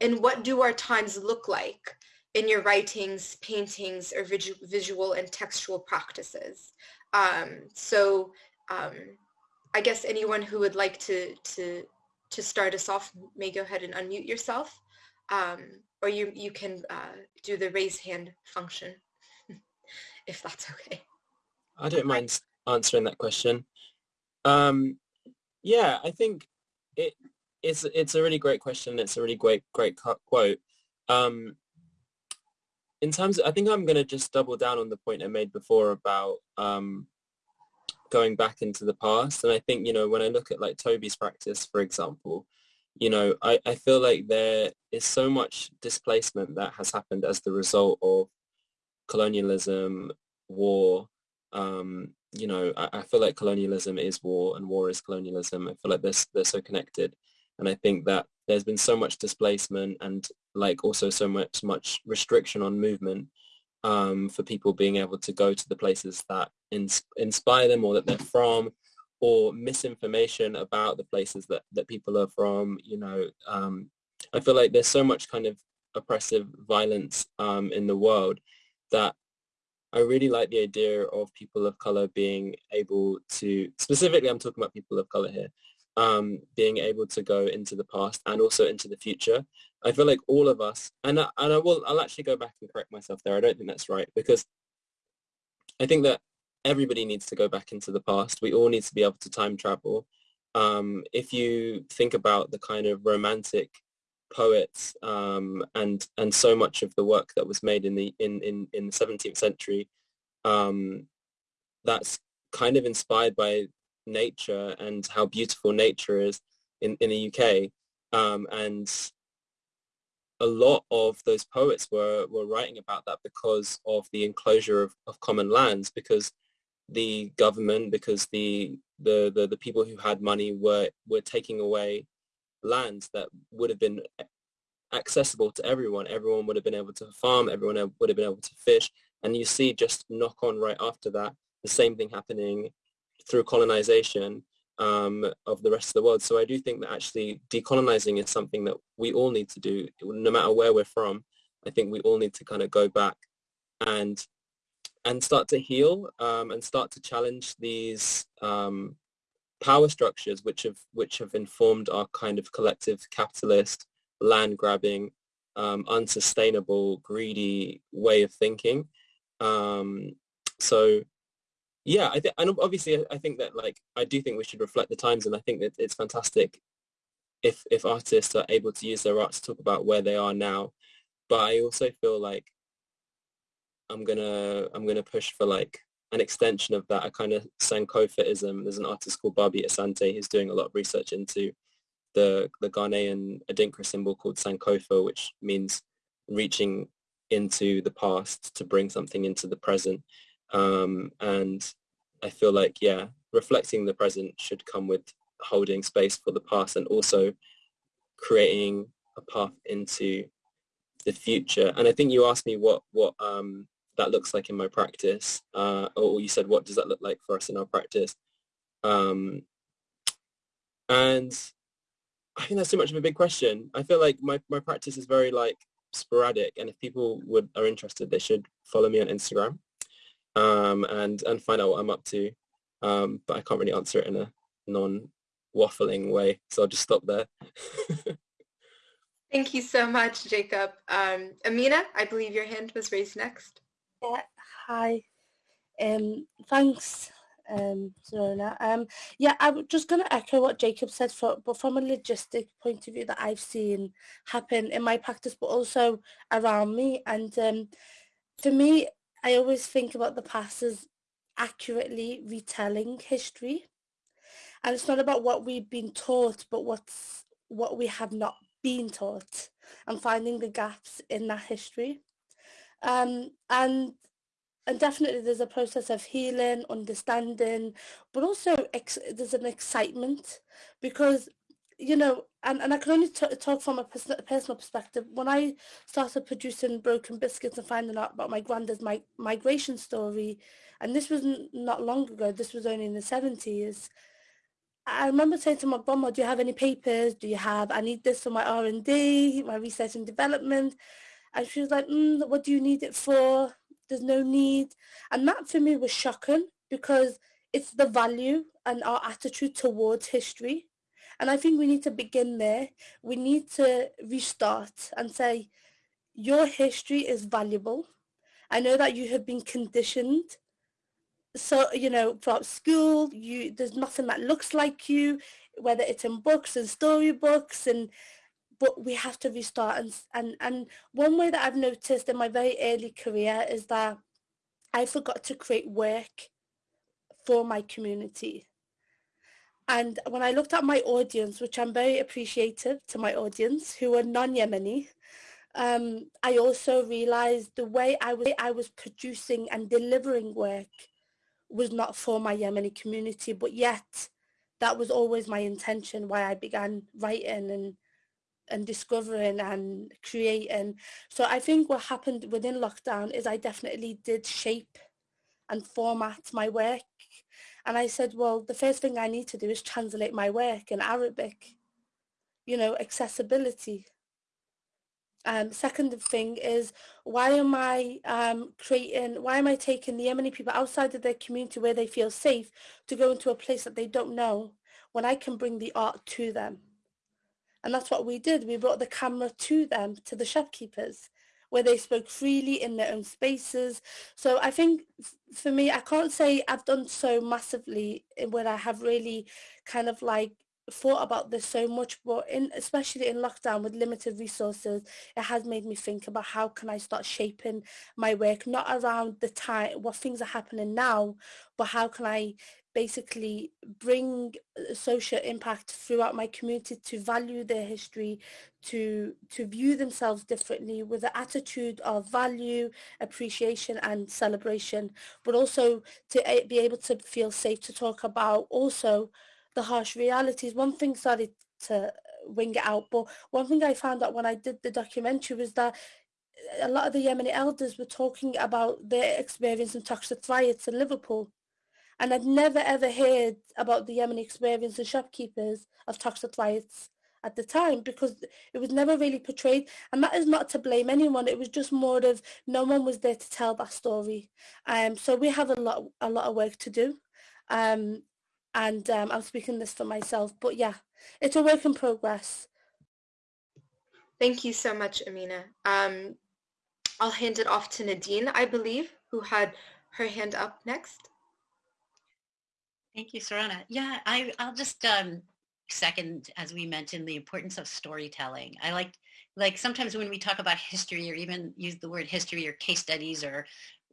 And what do our times look like in your writings, paintings, or visual and textual practices? Um, so um, I guess anyone who would like to, to, to start us off may go ahead and unmute yourself um, or you, you can uh, do the raise hand function, if that's okay. I don't mind answering that question. Um, yeah, I think it, it's, it's a really great question. It's a really great, great quote. Um, in terms of, I think I'm going to just double down on the point I made before about um, going back into the past. And I think, you know, when I look at like Toby's practice, for example, you know, I, I feel like there is so much displacement that has happened as the result of colonialism, war. Um, you know, I, I, feel like colonialism is war and war is colonialism. I feel like they're, they're so connected. And I think that there's been so much displacement and like also so much, much restriction on movement um, for people being able to go to the places that ins- inspire them or that they're from or misinformation about the places that, that people are from. You know, um, I feel like there's so much kind of oppressive violence um, in the world that I really like the idea of people of color being able to, specifically I'm talking about people of color here, um, being able to go into the past and also into the future. I feel like all of us, and I, and I will, I'll actually go back and correct myself there. I don't think that's right because I think that everybody needs to go back into the past. We all need to be able to time travel. Um, if you think about the kind of romantic poets um, and and so much of the work that was made in the in in, in the 17th century, um, that's kind of inspired by nature and how beautiful nature is in, in the UK. Um, and a lot of those poets were, were writing about that because of the enclosure of, of common lands, because the government, because the, the, the, the people who had money were, were taking away lands that would have been accessible to everyone. Everyone would have been able to farm, everyone would have been able to fish. And you see just knock on right after that, the same thing happening through colonization um, of the rest of the world. So I do think that actually decolonizing is something that we all need to do, no matter where we're from. I think we all need to kind of go back and and start to heal um, and start to challenge these um, power structures which have which have informed our kind of collective capitalist land grabbing um, unsustainable greedy way of thinking. Um, so yeah i think and obviously i think that like i do think we should reflect the times and i think that it's fantastic if if artists are able to use their art to talk about where they are now. But i also feel like i'm gonna i'm gonna push for like an extension of that a kind of sankofaism there's an artist called barby asante who's doing a lot of research into the the ghanaian adinkra symbol called sankofa which means reaching into the past to bring something into the present um, and I feel like, yeah, reflecting the present should come with holding space for the past and also creating a path into the future. And I think you asked me what, what um, that looks like in my practice, uh, or you said, what does that look like for us in our practice? Um, and I think that's too much of a big question. I feel like my, my practice is very like sporadic and if people would are interested, they should follow me on Instagram um, and and find out what I'm up to. Um, but I can't really answer it in a non-waffling way, so I'll just stop there. Thank you so much, Jacob. Um, Amina, I believe your hand was raised next. Yeah, hi. Um, thanks, um, Zorana. Um, yeah, I'm just going to echo what Jacob said, for, but from a logistic point of view that I've seen happen in my practice, but also around me. And um, for me, I always think about the past as accurately retelling history. And it's not about what we've been taught, but what's what we have not been taught and finding the gaps in that history. Um, and and definitely there's a process of healing, understanding, but also there's an excitement because you know, and, and I can only talk from a pers- personal perspective. When I started producing Broken Biscuits and finding out about my granddad's mi- migration story, and this was not long ago, this was only in the 70s, I remember saying to my grandma, do you have any papers? Do you have, I need this for my R&D, my research and development. And she was like, mm, what do you need it for? There's no need. And that for me was shocking because it's the value and our attitude towards history and I think we need to begin there. We need to restart and say, your history is valuable. I know that you have been conditioned. So, you know, throughout school, you there's nothing that looks like you, whether it's in books and storybooks and but we have to restart and and and one way that I've noticed in my very early career is that I forgot to create work for my community. And when I looked at my audience, which I'm very appreciative to my audience who are non-Yemeni, um, I also realized the way I was, I was producing and delivering work was not for my Yemeni community, but yet that was always my intention why I began writing and and discovering and creating. So I think what happened within lockdown is I definitely did shape and format my work and I said, well, the first thing I need to do is translate my work in Arabic, you know, accessibility. Um, second thing is why am I um, creating, why am I taking the Yemeni people outside of their community where they feel safe to go into a place that they don't know when I can bring the art to them? And that's what we did. We brought the camera to them, to the shopkeepers where they spoke freely in their own spaces. So I think for me, I can't say I've done so massively where I have really kind of like thought about this so much but in especially in lockdown with limited resources it has made me think about how can I start shaping my work not around the time what things are happening now but how can I basically bring uh, social impact throughout my community to value their history, to to view themselves differently with an attitude of value, appreciation and celebration, but also to be able to feel safe to talk about also the harsh realities. One thing, started to wing it out, but one thing I found out when I did the documentary was that uh, a lot of the Yemeni elders were talking about their experience in Toxteth riots in Liverpool and I'd never ever heard about the Yemeni experience of shopkeepers of Toxteth riots at the time because it was never really portrayed. And that is not to blame anyone. It was just more of no one was there to tell that story. Um so we have a lot a lot of work to do. Um and um, I'm speaking this for myself but yeah it's a work in progress. Thank you so much Amina. Um I'll hand it off to Nadine I believe who had her hand up next Thank you, Sorana. Yeah, I, I'll just um, second, as we mentioned, the importance of storytelling. I like, like sometimes when we talk about history or even use the word history or case studies or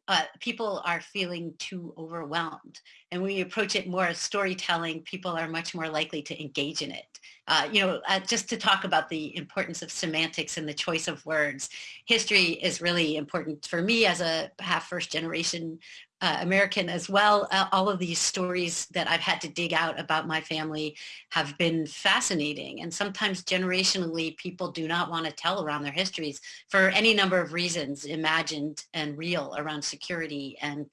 uh, people are feeling too overwhelmed. And when we approach it more as storytelling, people are much more likely to engage in it. Uh, you know, uh, just to talk about the importance of semantics and the choice of words, history is really important for me as a half first generation uh, American as well. Uh, all of these stories that I've had to dig out about my family have been fascinating. And sometimes generationally, people do not want to tell around their histories for any number of reasons, imagined and real around security and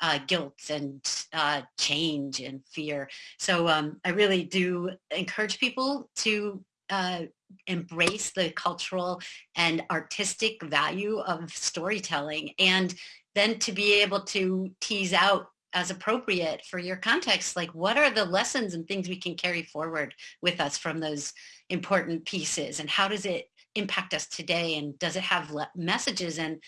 uh, guilt and uh, change and fear. So um, I really do encourage people to uh, embrace the cultural and artistic value of storytelling and then to be able to tease out as appropriate for your context, like what are the lessons and things we can carry forward with us from those important pieces and how does it impact us today and does it have messages and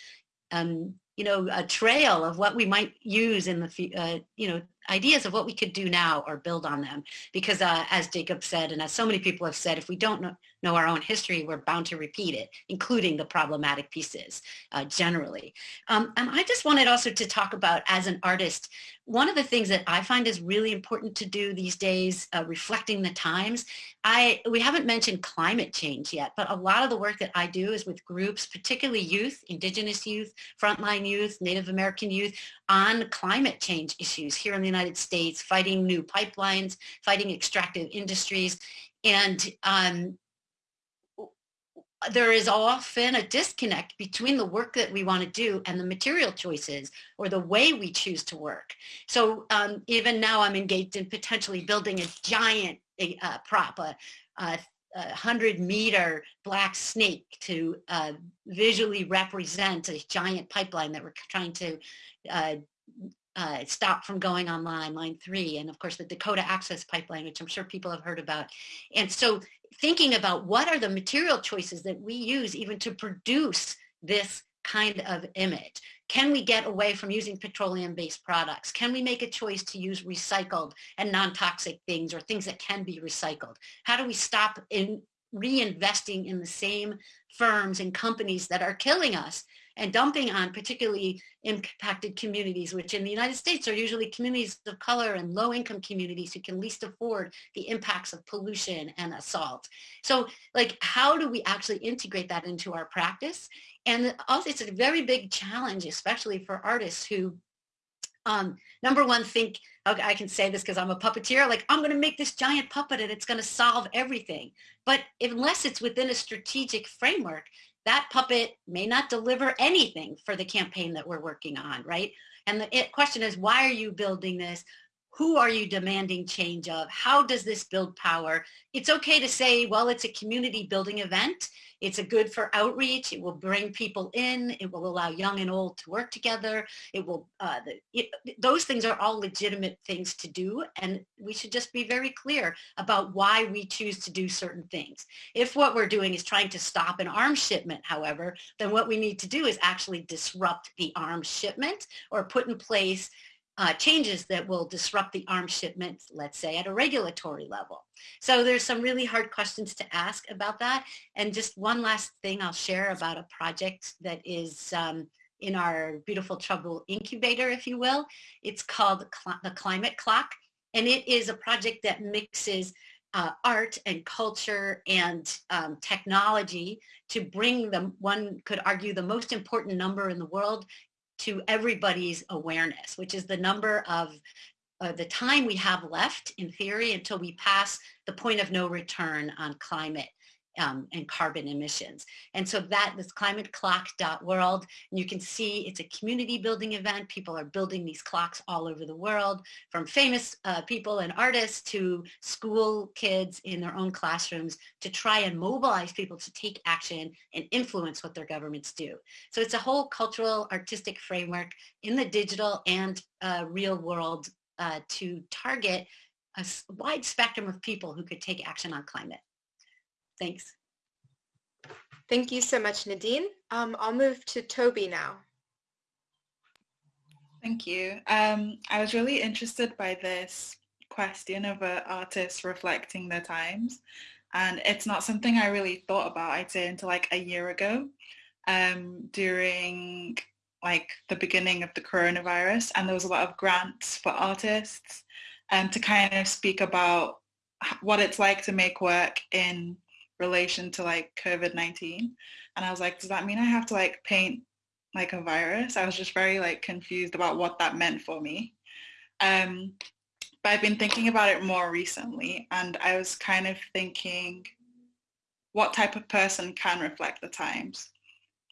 um, you know a trail of what we might use in the uh, you know ideas of what we could do now or build on them. Because uh, as Jacob said, and as so many people have said, if we don't know, know our own history, we're bound to repeat it, including the problematic pieces uh, generally. Um, and I just wanted also to talk about, as an artist, one of the things that I find is really important to do these days, uh, reflecting the times, I we haven't mentioned climate change yet, but a lot of the work that I do is with groups, particularly youth, indigenous youth, frontline youth, Native American youth, on climate change issues here in the United States, fighting new pipelines, fighting extractive industries. And um, there is often a disconnect between the work that we want to do and the material choices or the way we choose to work. So um, even now I'm engaged in potentially building a giant uh, prop, a, a, a 100 meter black snake to uh, visually represent a giant pipeline that we're trying to uh, uh, stopped from going online, line three, and of course the Dakota Access Pipeline, which I'm sure people have heard about. And so thinking about what are the material choices that we use even to produce this kind of image? Can we get away from using petroleum-based products? Can we make a choice to use recycled and non-toxic things or things that can be recycled? How do we stop in reinvesting in the same firms and companies that are killing us and dumping on particularly impacted communities, which in the United States are usually communities of color and low-income communities who can least afford the impacts of pollution and assault. So like, how do we actually integrate that into our practice? And also it's a very big challenge, especially for artists who um, number one, think, okay, I can say this because I'm a puppeteer, like I'm going to make this giant puppet and it's going to solve everything. But unless it's within a strategic framework, that puppet may not deliver anything for the campaign that we're working on, right? And the question is, why are you building this? Who are you demanding change of? How does this build power? It's okay to say, well, it's a community building event it's a good for outreach. It will bring people in. It will allow young and old to work together. It will, uh, the, it, those things are all legitimate things to do. And we should just be very clear about why we choose to do certain things. If what we're doing is trying to stop an arms shipment, however, then what we need to do is actually disrupt the arms shipment or put in place uh, changes that will disrupt the arms shipment, let's say, at a regulatory level. So there's some really hard questions to ask about that. And just one last thing I'll share about a project that is um, in our Beautiful Trouble incubator, if you will. It's called the Climate Clock. And it is a project that mixes uh, art and culture and um, technology to bring the, one could argue, the most important number in the world to everybody's awareness, which is the number of uh, the time we have left in theory until we pass the point of no return on climate um, and carbon emissions. And so that is climateclock.world. And you can see it's a community building event. People are building these clocks all over the world, from famous uh, people and artists to school kids in their own classrooms to try and mobilize people to take action and influence what their governments do. So it's a whole cultural, artistic framework in the digital and uh, real world uh, to target a wide spectrum of people who could take action on climate. Thanks. Thank you so much, Nadine. Um, I'll move to Toby now. Thank you. Um, I was really interested by this question of an artist reflecting their times. And it's not something I really thought about, I'd say, until like a year ago um, during like the beginning of the coronavirus. And there was a lot of grants for artists um, to kind of speak about what it's like to make work in relation to like COVID-19. And I was like, does that mean I have to like paint like a virus? I was just very like confused about what that meant for me. Um, but I've been thinking about it more recently and I was kind of thinking what type of person can reflect the times.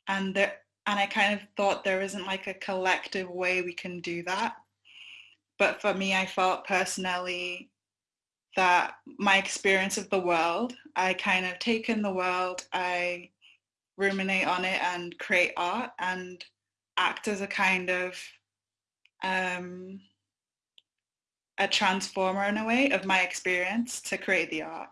And there, and I kind of thought there isn't like a collective way we can do that. But for me, I felt personally that my experience of the world, I kind of take in the world, I ruminate on it and create art and act as a kind of um, a transformer in a way of my experience to create the art.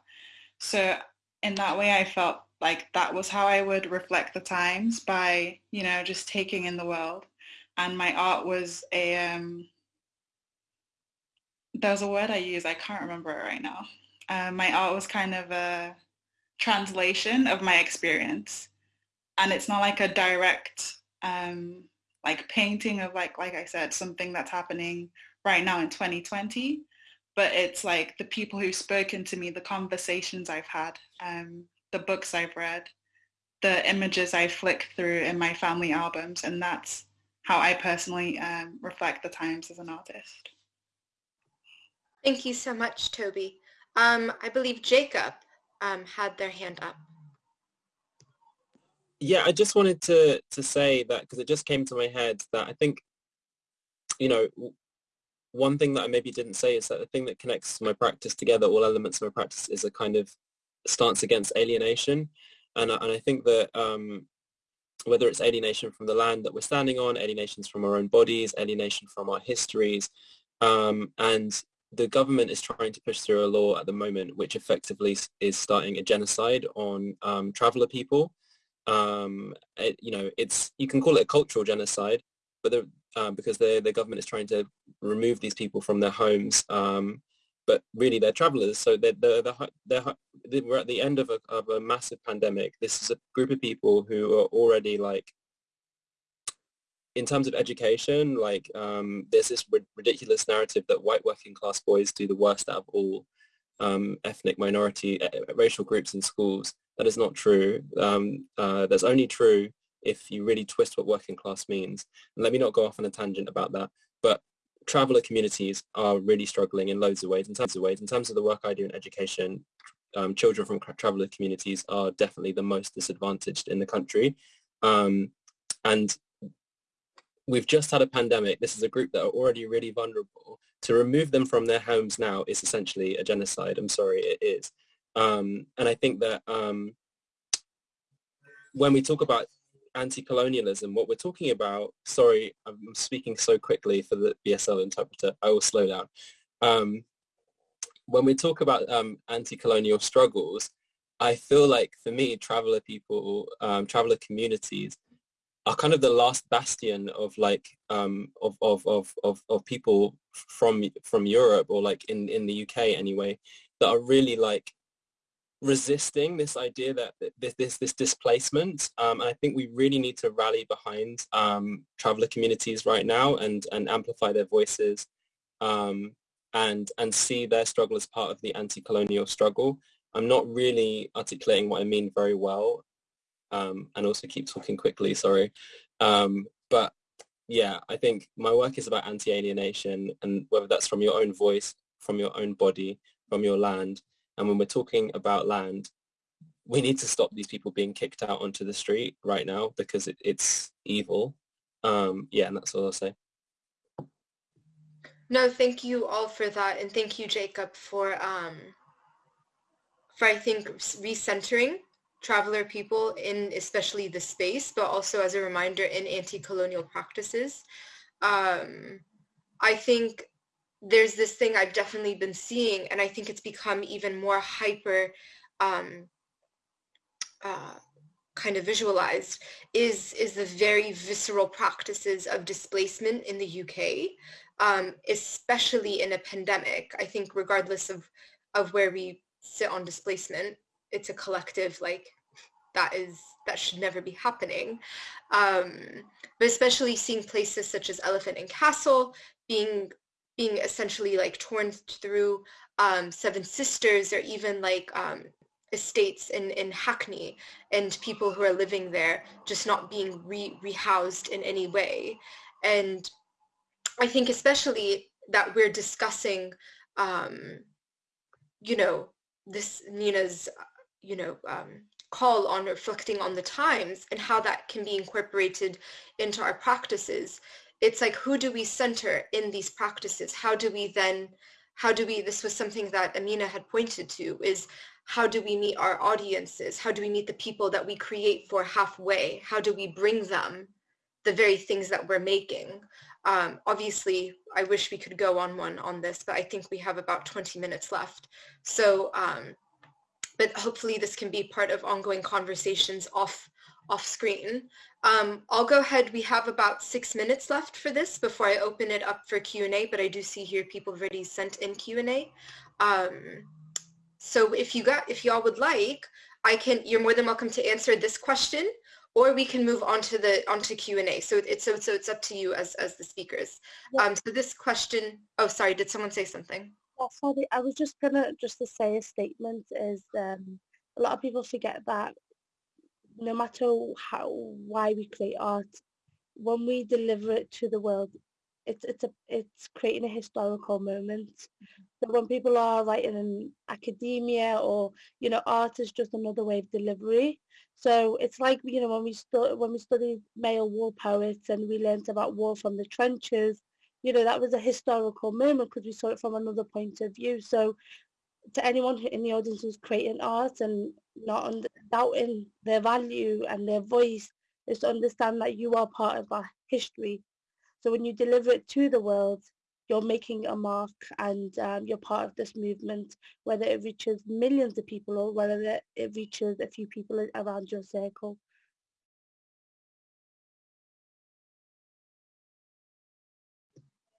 So in that way, I felt like that was how I would reflect the times by, you know, just taking in the world. And my art was a, um, there's a word I use, I can't remember it right now. Uh, my art was kind of a translation of my experience. And it's not like a direct um, like painting of like, like I said, something that's happening right now in 2020, but it's like the people who've spoken to me, the conversations I've had, um, the books I've read, the images I flick through in my family albums. And that's how I personally um, reflect the times as an artist. Thank you so much, Toby. Um, I believe Jacob um, had their hand up. Yeah, I just wanted to, to say that because it just came to my head that I think, you know, one thing that I maybe didn't say is that the thing that connects my practice together, all elements of my practice, is a kind of stance against alienation. And, and I think that um, whether it's alienation from the land that we're standing on, alienations from our own bodies, alienation from our histories, um, and the government is trying to push through a law at the moment which effectively is starting a genocide on um, traveler people. Um, it, you know, it's you can call it a cultural genocide, but the, uh, because the the government is trying to remove these people from their homes, um, but really they're travelers. So they're, they're, they're, they're, we're at the end of a, of a massive pandemic. This is a group of people who are already like in terms of education, like um, there's this ri- ridiculous narrative that white working class boys do the worst out of all um, ethnic minority uh, racial groups in schools. That is not true. Um, uh, that's only true if you really twist what working class means. And let me not go off on a tangent about that. But traveller communities are really struggling in loads of ways. In terms of ways, in terms of the work I do in education, um, children from traveller communities are definitely the most disadvantaged in the country. Um, and we've just had a pandemic. This is a group that are already really vulnerable. To remove them from their homes now is essentially a genocide. I'm sorry, it is. Um, and I think that um, when we talk about anti-colonialism, what we're talking about, sorry, I'm speaking so quickly for the BSL interpreter, I will slow down. Um, when we talk about um, anti-colonial struggles, I feel like for me, traveler people, um, traveler communities are kind of the last bastion of like um, of, of, of, of, of people from from Europe or like in, in the UK anyway that are really like resisting this idea that this this, this displacement um, and I think we really need to rally behind um, traveler communities right now and and amplify their voices um, and and see their struggle as part of the anti-colonial struggle. I'm not really articulating what I mean very well, um, and also keep talking quickly. Sorry, um, but yeah, I think my work is about anti-alienation, and whether that's from your own voice, from your own body, from your land. And when we're talking about land, we need to stop these people being kicked out onto the street right now because it, it's evil. Um, yeah, and that's all I'll say. No, thank you all for that, and thank you, Jacob, for um, for I think recentering traveler people in especially the space, but also as a reminder in anti-colonial practices. Um, I think there's this thing I've definitely been seeing, and I think it's become even more hyper um, uh, kind of visualized, is, is the very visceral practices of displacement in the UK, um, especially in a pandemic. I think regardless of, of where we sit on displacement, it's a collective like that is that should never be happening. Um, but especially seeing places such as Elephant and Castle being being essentially like torn through um, Seven Sisters or even like um, estates in, in Hackney and people who are living there just not being re- rehoused in any way. And I think especially that we're discussing, um, you know, this Nina's, you know, um, call on reflecting on the times and how that can be incorporated into our practices. It's like who do we center in these practices? How do we then how do we this was something that amina had pointed to is how do we meet our audiences? How do we meet the people that we create for halfway? How do we bring them the very things that we're making? Um, obviously i wish we could go on one on this but i think we have about 20 minutes left. So um, but hopefully this can be part of ongoing conversations off off screen. Um, I'll go ahead. We have about six minutes left for this before I open it up for Q&A, but I do see here people have already sent in Q&A. Um, so if you got, if y'all would like, I can, you're more than welcome to answer this question or we can move on to the onto Q&A. So it's so, so it's up to you as as the speakers. Yeah. Um, so this question, oh sorry, did someone say something? Yeah, sorry, I was just gonna just to say a statement is um, a lot of people forget that no matter how why we create art, when we deliver it to the world, it's it's a it's creating a historical moment. Mm-hmm. So when people are writing in academia or you know art is just another way of delivery. So it's like you know when we stu- when we studied male war poets and we learned about war from the trenches, you know that was a historical moment because we saw it from another point of view. So to anyone in the audience who's creating art and not doubting their value and their voice is to understand that you are part of our history. So when you deliver it to the world, you're making a mark and um, you're part of this movement, whether it reaches millions of people or whether it reaches a few people around your circle.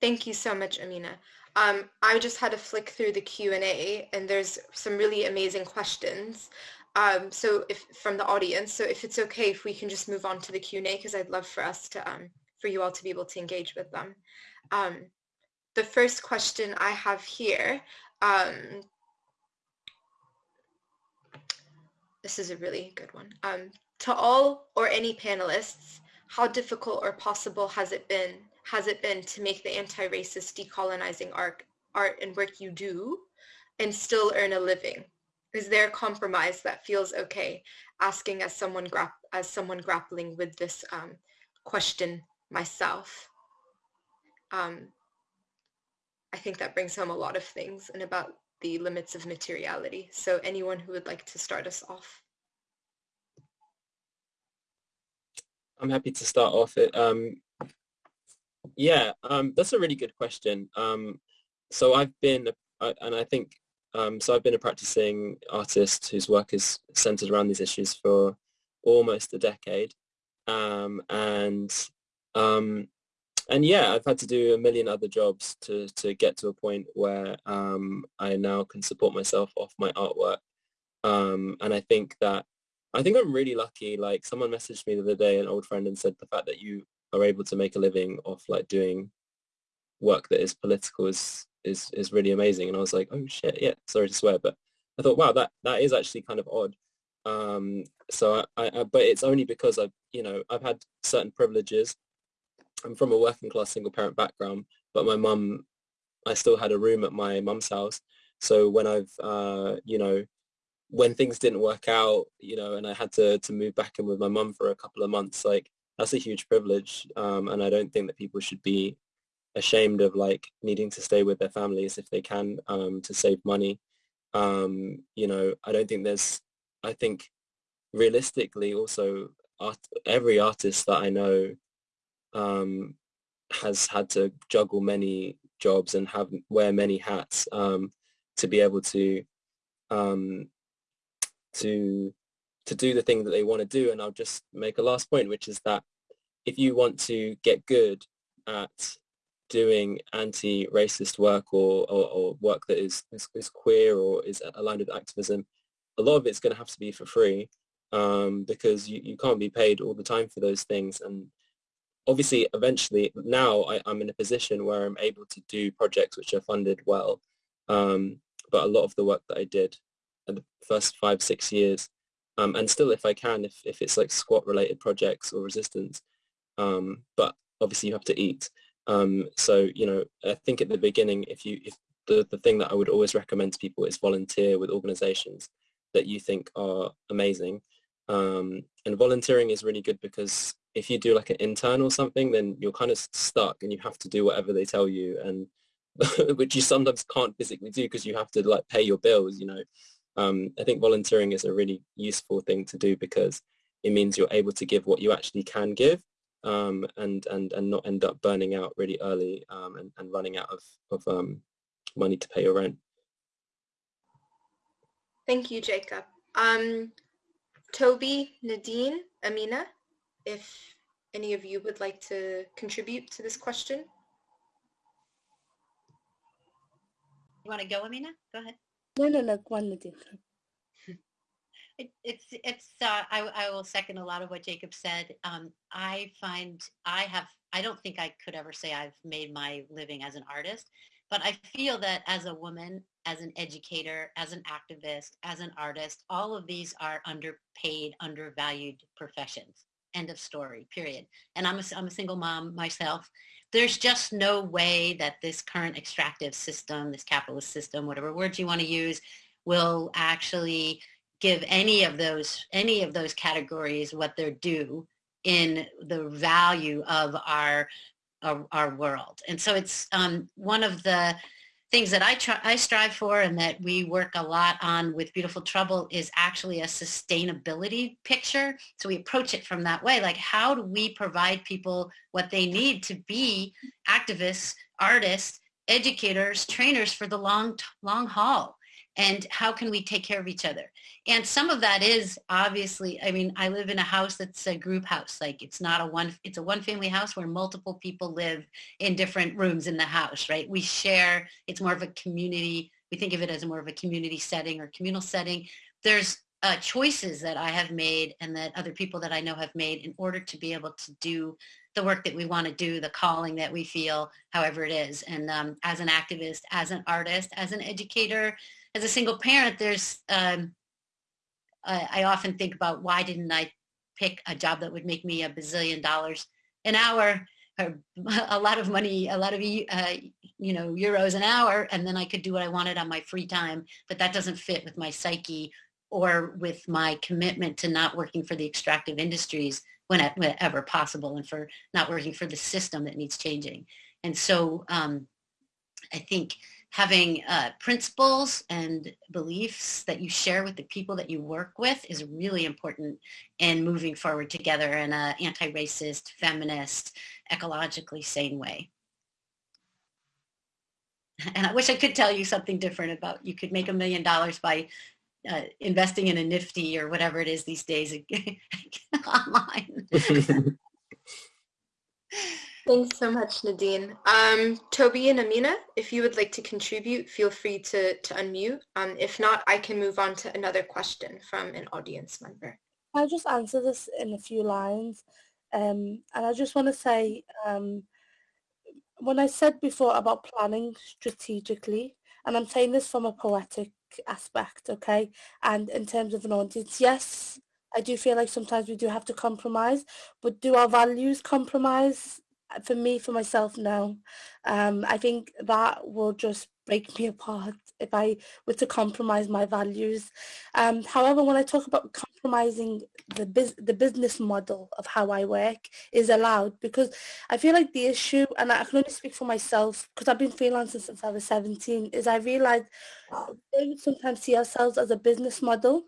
Thank you so much, Amina. Um, I just had to flick through the Q&A and there's some really amazing questions. Um, so if from the audience, so if it's okay if we can just move on to the Q&A because I'd love for us to, um, for you all to be able to engage with them. Um, the first question I have here, um, this is a really good one. Um, to all or any panelists, how difficult or possible has it been has it been to make the anti-racist decolonizing art, art and work you do and still earn a living? Is there a compromise that feels okay? Asking as someone as someone grappling with this um, question myself. Um, I think that brings home a lot of things and about the limits of materiality. So anyone who would like to start us off? I'm happy to start off. It, um, yeah, um, that's a really good question. Um, so I've been, uh, and I think, um, so I've been a practicing artist whose work is centered around these issues for almost a decade. Um, and um, and yeah, I've had to do a million other jobs to, to get to a point where um, I now can support myself off my artwork. And I think that, I think I'm really lucky. Like someone messaged me the other day, an old friend, and said the fact that you are able to make a living off like doing work that is political is is is really amazing. And I was like, oh shit, yeah, sorry to swear, but I thought, wow, that that is actually kind of odd. Um, so I, I, but it's only because I've, you know, I've had certain privileges. I'm from a working class single parent background, but my mum, I still had a room at my mum's house. So when I've, uh, you know, when things didn't work out, you know, and I had to, to move back in with my mum for a couple of months, like that's a huge privilege. Um, and I don't think that people should be ashamed of like needing to stay with their families if they can um, to save money. Um, you know, I don't think there's, I think realistically also art, every artist that I know um, has had to juggle many jobs and have wear many hats um, to be able to um, to to do the thing that they want to do. And I'll just make a last point, which is that if you want to get good at doing anti-racist work or, or, or work that is, is, is, queer or is aligned with activism, a lot of it's going to have to be for free um, because you, you can't be paid all the time for those things. And obviously, eventually, now I, am in a position where I'm able to do projects which are funded well. Um, but a lot of the work that I did in the first five, six years, um, and still if I can, if, if it's like squat related projects or resistance, um, but obviously you have to eat. Um, so, you know, I think at the beginning, if you, if the, the thing that I would always recommend to people is volunteer with organizations that you think are amazing. Um, and volunteering is really good because if you do like an intern or something, then you're kind of stuck and you have to do whatever they tell you and which you sometimes can't physically do because you have to like pay your bills, you know. Um, I think volunteering is a really useful thing to do because it means you're able to give what you actually can give um, and, and, and not end up burning out really early um, and, and running out of, of um, money to pay your rent. Thank you, Jacob. Um, Toby, Nadine, Amina, if any of you would like to contribute to this question. You want to go, Amina? Go ahead. No, no, no, one it's it's uh, I, I will second a lot of what Jacob said. Um, I find I have I don't think I could ever say I've made my living as an artist, but I feel that as a woman, as an educator, as an activist, as an artist, all of these are underpaid, undervalued professions. End of story, period. And I'm a, I'm a single mom myself. There's just no way that this current extractive system, this capitalist system, whatever words you want to use, will actually give any of those any of those categories what they're due in the value of our our, our world. And so it's um, one of the things that I try, I strive for and that we work a lot on with Beautiful Trouble is actually a sustainability picture. So we approach it from that way. Like how do we provide people what they need to be activists, artists, educators, trainers for the long, long haul? And how can we take care of each other? and some of that is obviously i mean i live in a house that's a group house like it's not a one it's a one family house where multiple people live in different rooms in the house right? We share it's more of a community we think of it as more of a community setting or communal setting. There's uh, choices that i have made and that other people that i know have made in order to be able to do the work that we want to do the calling that we feel however it is. And um, as an activist as an artist as an educator as a single parent there's um, I, I often think about why didn't I pick a job that would make me a bazillion dollars an hour or a lot of money, a lot of, uh, you know, euros an hour, and then I could do what I wanted on my free time. But that doesn't fit with my psyche or with my commitment to not working for the extractive industries whenever possible and for not working for the system that needs changing. And so um, I think having uh, principles and beliefs that you share with the people that you work with is really important in moving forward together in an anti-racist, feminist, ecologically sane way. And I wish I could tell you something different about you could make a million dollars by uh, investing in a Nifty or whatever it is these days online. Thanks so much, Nadine. Um, Toby and Amina, if you would like to contribute, feel free to, to unmute. Um, if not, I can move on to another question from an audience member. I'll just answer this in a few lines. Um, and I just want to say, um, when I said before about planning strategically, and I'm saying this from a poetic aspect, okay, and in terms of an audience, yes, I do feel like sometimes we do have to compromise, but do our values compromise? For me, for myself, no. Um, I think that will just break me apart if I were to compromise my values. Um, however, when I talk about compromising the the business model of how I work is allowed because I feel like the issue, and I can only speak for myself because I've been freelancing since I was 17, is I realized we sometimes see ourselves as a business model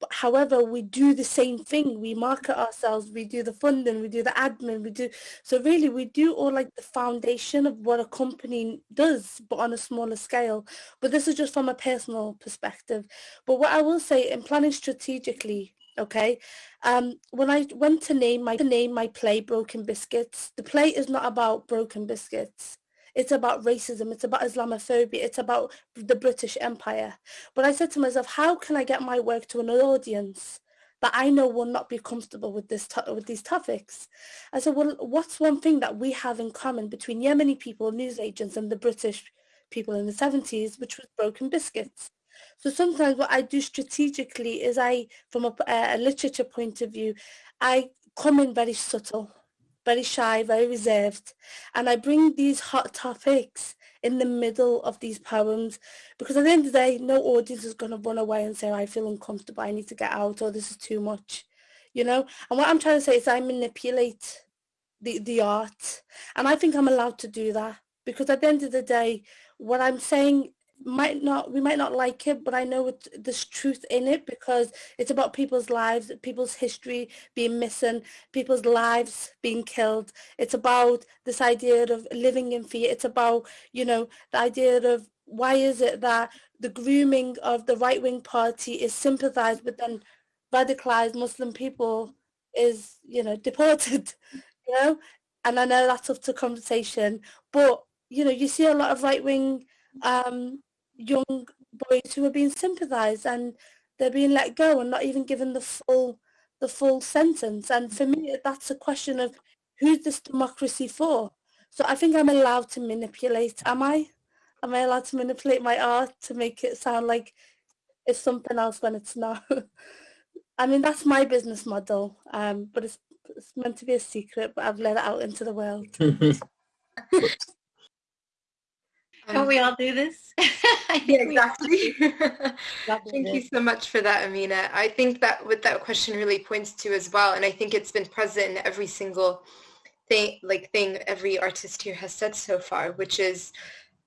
but however, we do the same thing. We market ourselves, we do the funding, we do the admin, we do so really we do all like the foundation of what a company does, but on a smaller scale. But this is just from a personal perspective. But what I will say in planning strategically, okay, um, when I went to name my to name my play Broken Biscuits, the play is not about broken biscuits. It's about racism. It's about Islamophobia. It's about the British Empire. But I said to myself, how can I get my work to an audience that I know will not be comfortable with this with these topics? I said, well, what's one thing that we have in common between Yemeni people, news agents, and the British people in the 70s, which was broken biscuits? So sometimes what I do strategically is I, from a, a literature point of view, I come in very subtle very shy, very reserved. And I bring these hot topics in the middle of these poems because at the end of the day, no audience is going to run away and say, I feel uncomfortable, I need to get out, or this is too much, you know? And what I'm trying to say is I manipulate the, the art. And I think I'm allowed to do that because at the end of the day, what I'm saying might not we might not like it but i know it, there's truth in it because it's about people's lives people's history being missing people's lives being killed. It's about this idea of living in fear. It's about you know the idea of why is it that the grooming of the right-wing party is sympathized but then radicalized muslim people is you know deported you know? And i know that's up to conversation but you know you see a lot of right-wing um, young boys who are being sympathized and they're being let go and not even given the full the full sentence. And for me, that's a question of who's this democracy for? So I think I'm allowed to manipulate. Am I? Am I allowed to manipulate my art to make it sound like it's something else when it's not? I mean, that's my business model, um, but it's, it's meant to be a secret, but I've let it out into the world. Don't we all do this? yeah, exactly. Thank you so much for that, Amina. I think that what that question really points to as well, and I think it's been present in every single thing, like thing every artist here has said so far, which is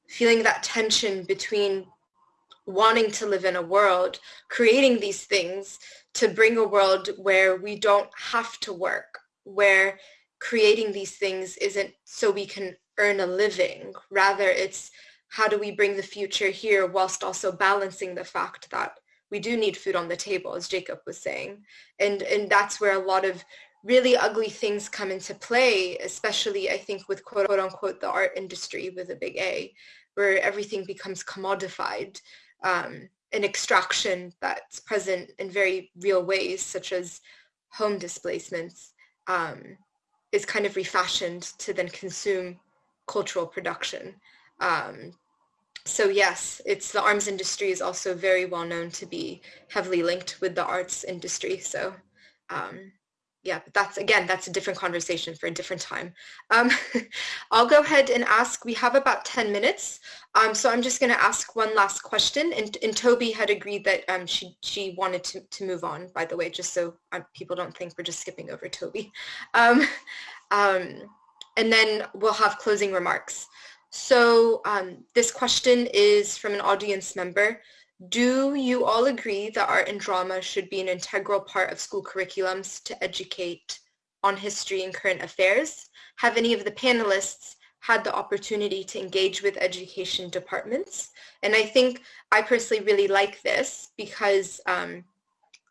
feeling that tension between wanting to live in a world, creating these things to bring a world where we don't have to work, where creating these things isn't so we can earn a living. Rather, it's how do we bring the future here whilst also balancing the fact that we do need food on the table, as Jacob was saying. And, and that's where a lot of really ugly things come into play, especially I think with quote unquote the art industry with a big A, where everything becomes commodified. Um, an extraction that's present in very real ways, such as home displacements, um, is kind of refashioned to then consume cultural production. Um, so yes, it's the arms industry is also very well known to be heavily linked with the arts industry. So um, yeah, but that's again, that's a different conversation for a different time. Um, I'll go ahead and ask, we have about 10 minutes. Um, so I'm just gonna ask one last question and, and Toby had agreed that um, she, she wanted to, to move on, by the way, just so um, people don't think we're just skipping over Toby. Um, um, and then we'll have closing remarks. So um, this question is from an audience member. Do you all agree that art and drama should be an integral part of school curriculums to educate on history and current affairs? Have any of the panelists had the opportunity to engage with education departments? And I think I personally really like this because um,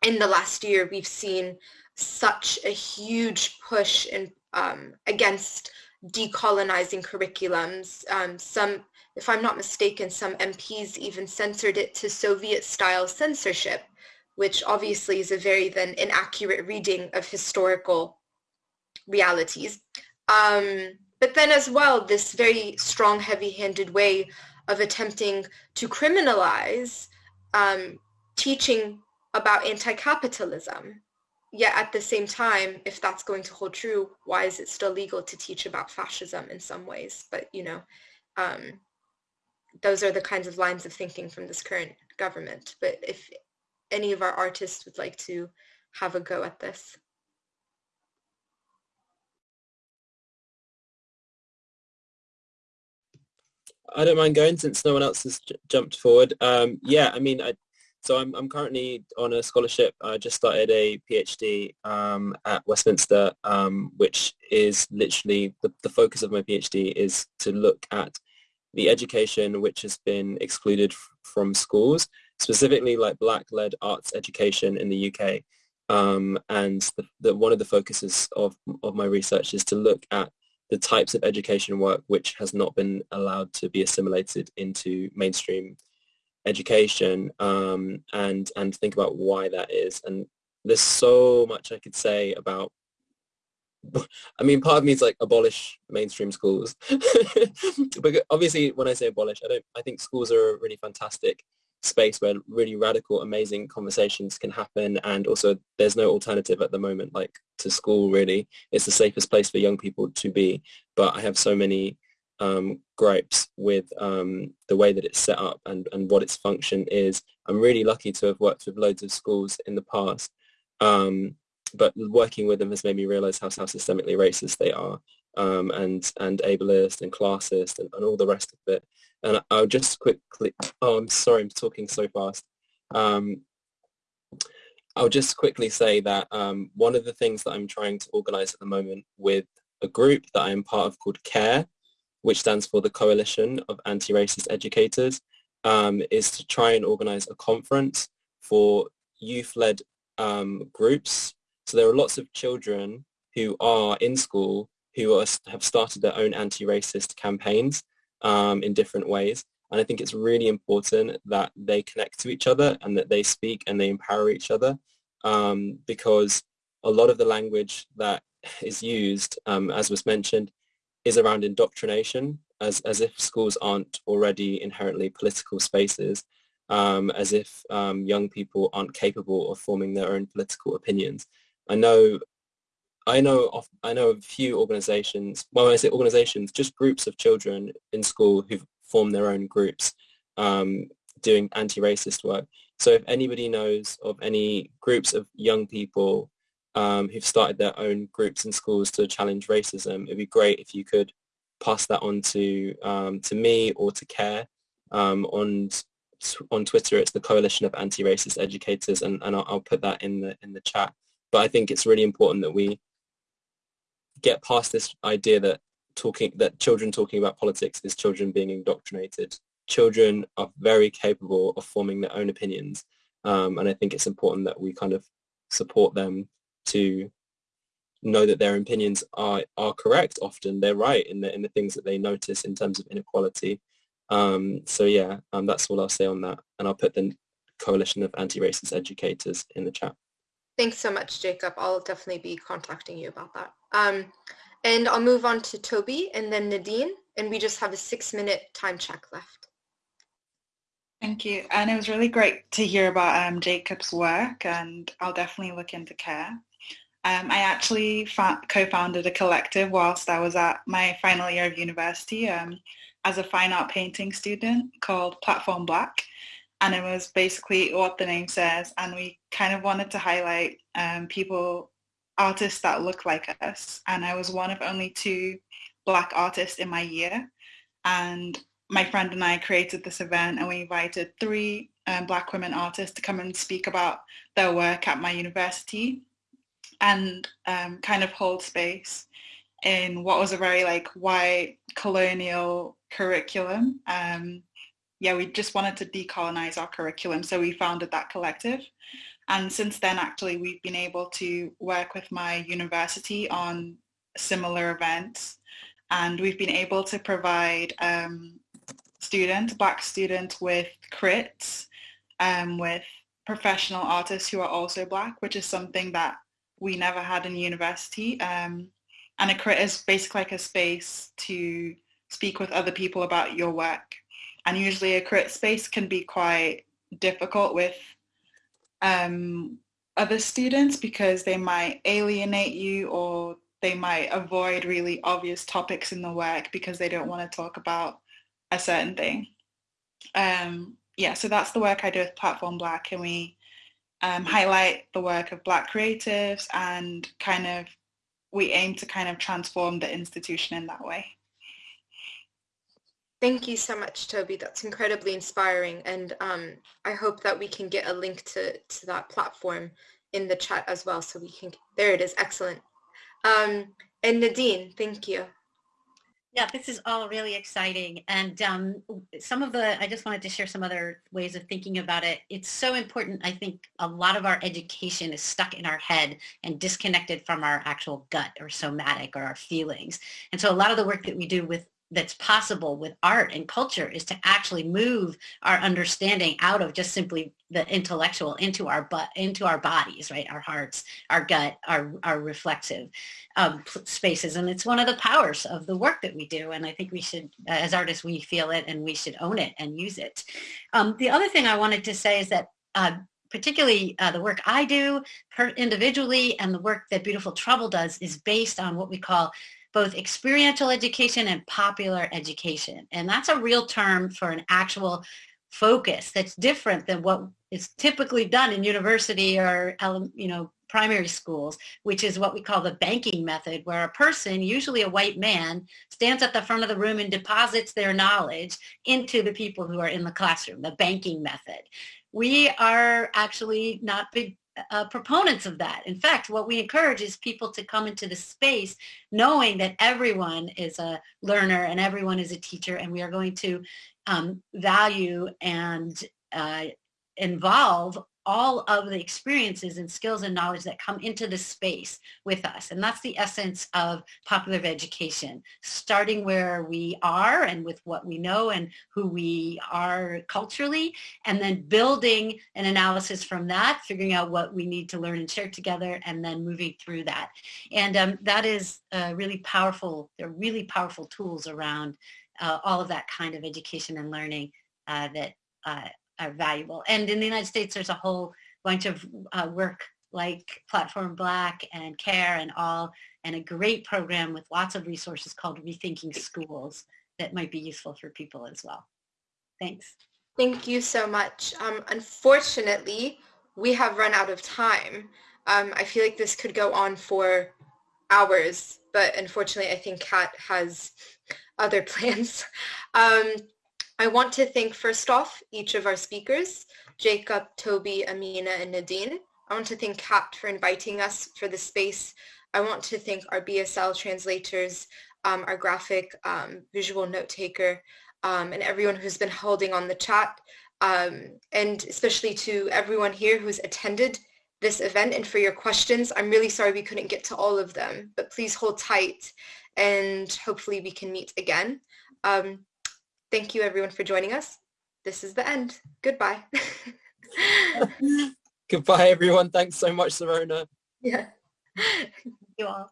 in the last year we've seen such a huge push in, um, against decolonizing curriculums. Um, some, if I'm not mistaken, some MPs even censored it to Soviet-style censorship, which obviously is a very then inaccurate reading of historical realities. Um, but then as well, this very strong, heavy-handed way of attempting to criminalize um, teaching about anti-capitalism. Yet at the same time, if that's going to hold true, why is it still legal to teach about fascism in some ways? But, you know, um, those are the kinds of lines of thinking from this current government. But if any of our artists would like to have a go at this. I don't mind going since no one else has jumped forward. Um, yeah, I mean, I, so I'm, I'm currently on a scholarship. I just started a PhD um, at Westminster, um, which is literally the, the focus of my PhD is to look at the education which has been excluded from schools, specifically like black-led arts education in the UK. Um, and the, the, one of the focuses of, of my research is to look at the types of education work which has not been allowed to be assimilated into mainstream education um, and and think about why that is and there's so much I could say about I mean part of me is like abolish mainstream schools but obviously when I say abolish I don't I think schools are a really fantastic space where really radical, amazing conversations can happen. And also there's no alternative at the moment, like to school really. It's the safest place for young people to be. But I have so many um, gripes with um, the way that it's set up and, and what its function is. I'm really lucky to have worked with loads of schools in the past. Um, but working with them has made me realize how, how systemically racist they are um, and, and ableist and classist and, and all the rest of it. And I'll just quickly, oh, I'm sorry, I'm talking so fast. Um, I'll just quickly say that um, one of the things that I'm trying to organize at the moment with a group that I am part of called CARE, which stands for the Coalition of Anti-Racist Educators, um, is to try and organize a conference for youth-led um, groups. So there are lots of children who are in school who are, have started their own anti-racist campaigns um, in different ways. And I think it's really important that they connect to each other and that they speak and they empower each other um, because a lot of the language that is used, um, as was mentioned, is around indoctrination, as, as if schools aren't already inherently political spaces, um, as if um, young people aren't capable of forming their own political opinions. I know I know of I know a few organisations. Well, when I say organisations, just groups of children in school who've formed their own groups um, doing anti-racist work. So if anybody knows of any groups of young people um, who've started their own groups and schools to challenge racism, it'd be great if you could pass that on to um, to me or to CARE. Um, on on Twitter, it's the Coalition of Anti-Racist Educators, and, and I'll, I'll put that in the in the chat. But I think it's really important that we get past this idea that talking that children talking about politics is children being indoctrinated. Children are very capable of forming their own opinions, um, and I think it's important that we kind of support them to know that their opinions are are correct. Often they're right in the in the things that they notice in terms of inequality. Um, so yeah, um, that's all I'll say on that, and I'll put the Coalition of Anti-Racist Educators in the chat. Thanks so much, Jacob. I'll definitely be contacting you about that. Um, and I'll move on to Toby and then Nadine, and we just have a six minute time check left. Thank you. And it was really great to hear about um, Jacob's work and I'll definitely look into CARE. Um, I actually co-founded a collective whilst I was at my final year of university um, as a fine art painting student called Platform Black. And it was basically what the name says. And we kind of wanted to highlight um, people artists that look like us. And i was one of only two black artists in my year. And my friend and i created this event and we invited three um, black women artists to come and speak about their work at my university and um, kind of hold space in what was a very like white colonial curriculum um, yeah, we just wanted to decolonize our curriculum. So we founded that collective. And since then, actually, we've been able to work with my university on similar events. And we've been able to provide um, students, Black students with crits, um, with professional artists who are also Black, which is something that we never had in university. Um, and a crit is basically like a space to speak with other people about your work. And usually a crit space can be quite difficult with um, other students because they might alienate you or they might avoid really obvious topics in the work because they don't want to talk about a certain thing. Um, yeah, so that's the work I do with Platform Black and we um, highlight the work of Black creatives and kind of we aim to kind of transform the institution in that way. Thank you so much, Toby. That's incredibly inspiring. And um, I hope that we can get a link to, to that platform in the chat as well. So we can, there it is. Excellent. Um, and Nadine, thank you. Yeah, this is all really exciting. And um, some of the, I just wanted to share some other ways of thinking about it. It's so important. I think a lot of our education is stuck in our head and disconnected from our actual gut or somatic or our feelings. And so a lot of the work that we do with that's possible with art and culture is to actually move our understanding out of just simply the intellectual into our but into our bodies right? Our hearts our gut our our reflexive um, spaces. And it's one of the powers of the work that we do. And i think we should as artists we feel it and we should own it and use it. Um, the other thing i wanted to say is that uh, particularly uh, the work I do per individually and the work that Beautiful Trouble does is based on what we call both experiential education and popular education. And that's a real term for an actual focus that's different than what is typically done in university or you know primary schools, which is what we call the banking method, where a person, usually a white man, stands at the front of the room and deposits their knowledge into the people who are in the classroom, the banking method. We are actually not big uh, proponents of that. In fact, what we encourage is people to come into the space knowing that everyone is a learner and everyone is a teacher and we are going to um, value and uh, involve all of the experiences and skills and knowledge that come into the space with us. And that's the essence of popular education, starting where we are and with what we know and who we are culturally, and then building an analysis from that, figuring out what we need to learn and share together, and then moving through that. And um, that is uh, really powerful. There are really powerful tools around uh, all of that kind of education and learning uh, that uh, are valuable. And in the United States, there's a whole bunch of uh, work like Platform Black and CARE and all, and a great program with lots of resources called Rethinking Schools that might be useful for people as well. Thanks. Thank you so much. Um, unfortunately, we have run out of time. Um, I feel like this could go on for hours, but unfortunately, I think Kat has other plans. Um, I want to thank first off each of our speakers, Jacob, Toby, Amina, and Nadine. I want to thank Kat for inviting us for the space. I want to thank our BSL translators, um, our graphic um, visual note taker, um, and everyone who's been holding on the chat, um, and especially to everyone here who's attended this event and for your questions. I'm really sorry we couldn't get to all of them, but please hold tight and hopefully we can meet again. Um, Thank you everyone for joining us. This is the end. Goodbye. Goodbye everyone. Thanks so much, Sirona. Yeah. you all.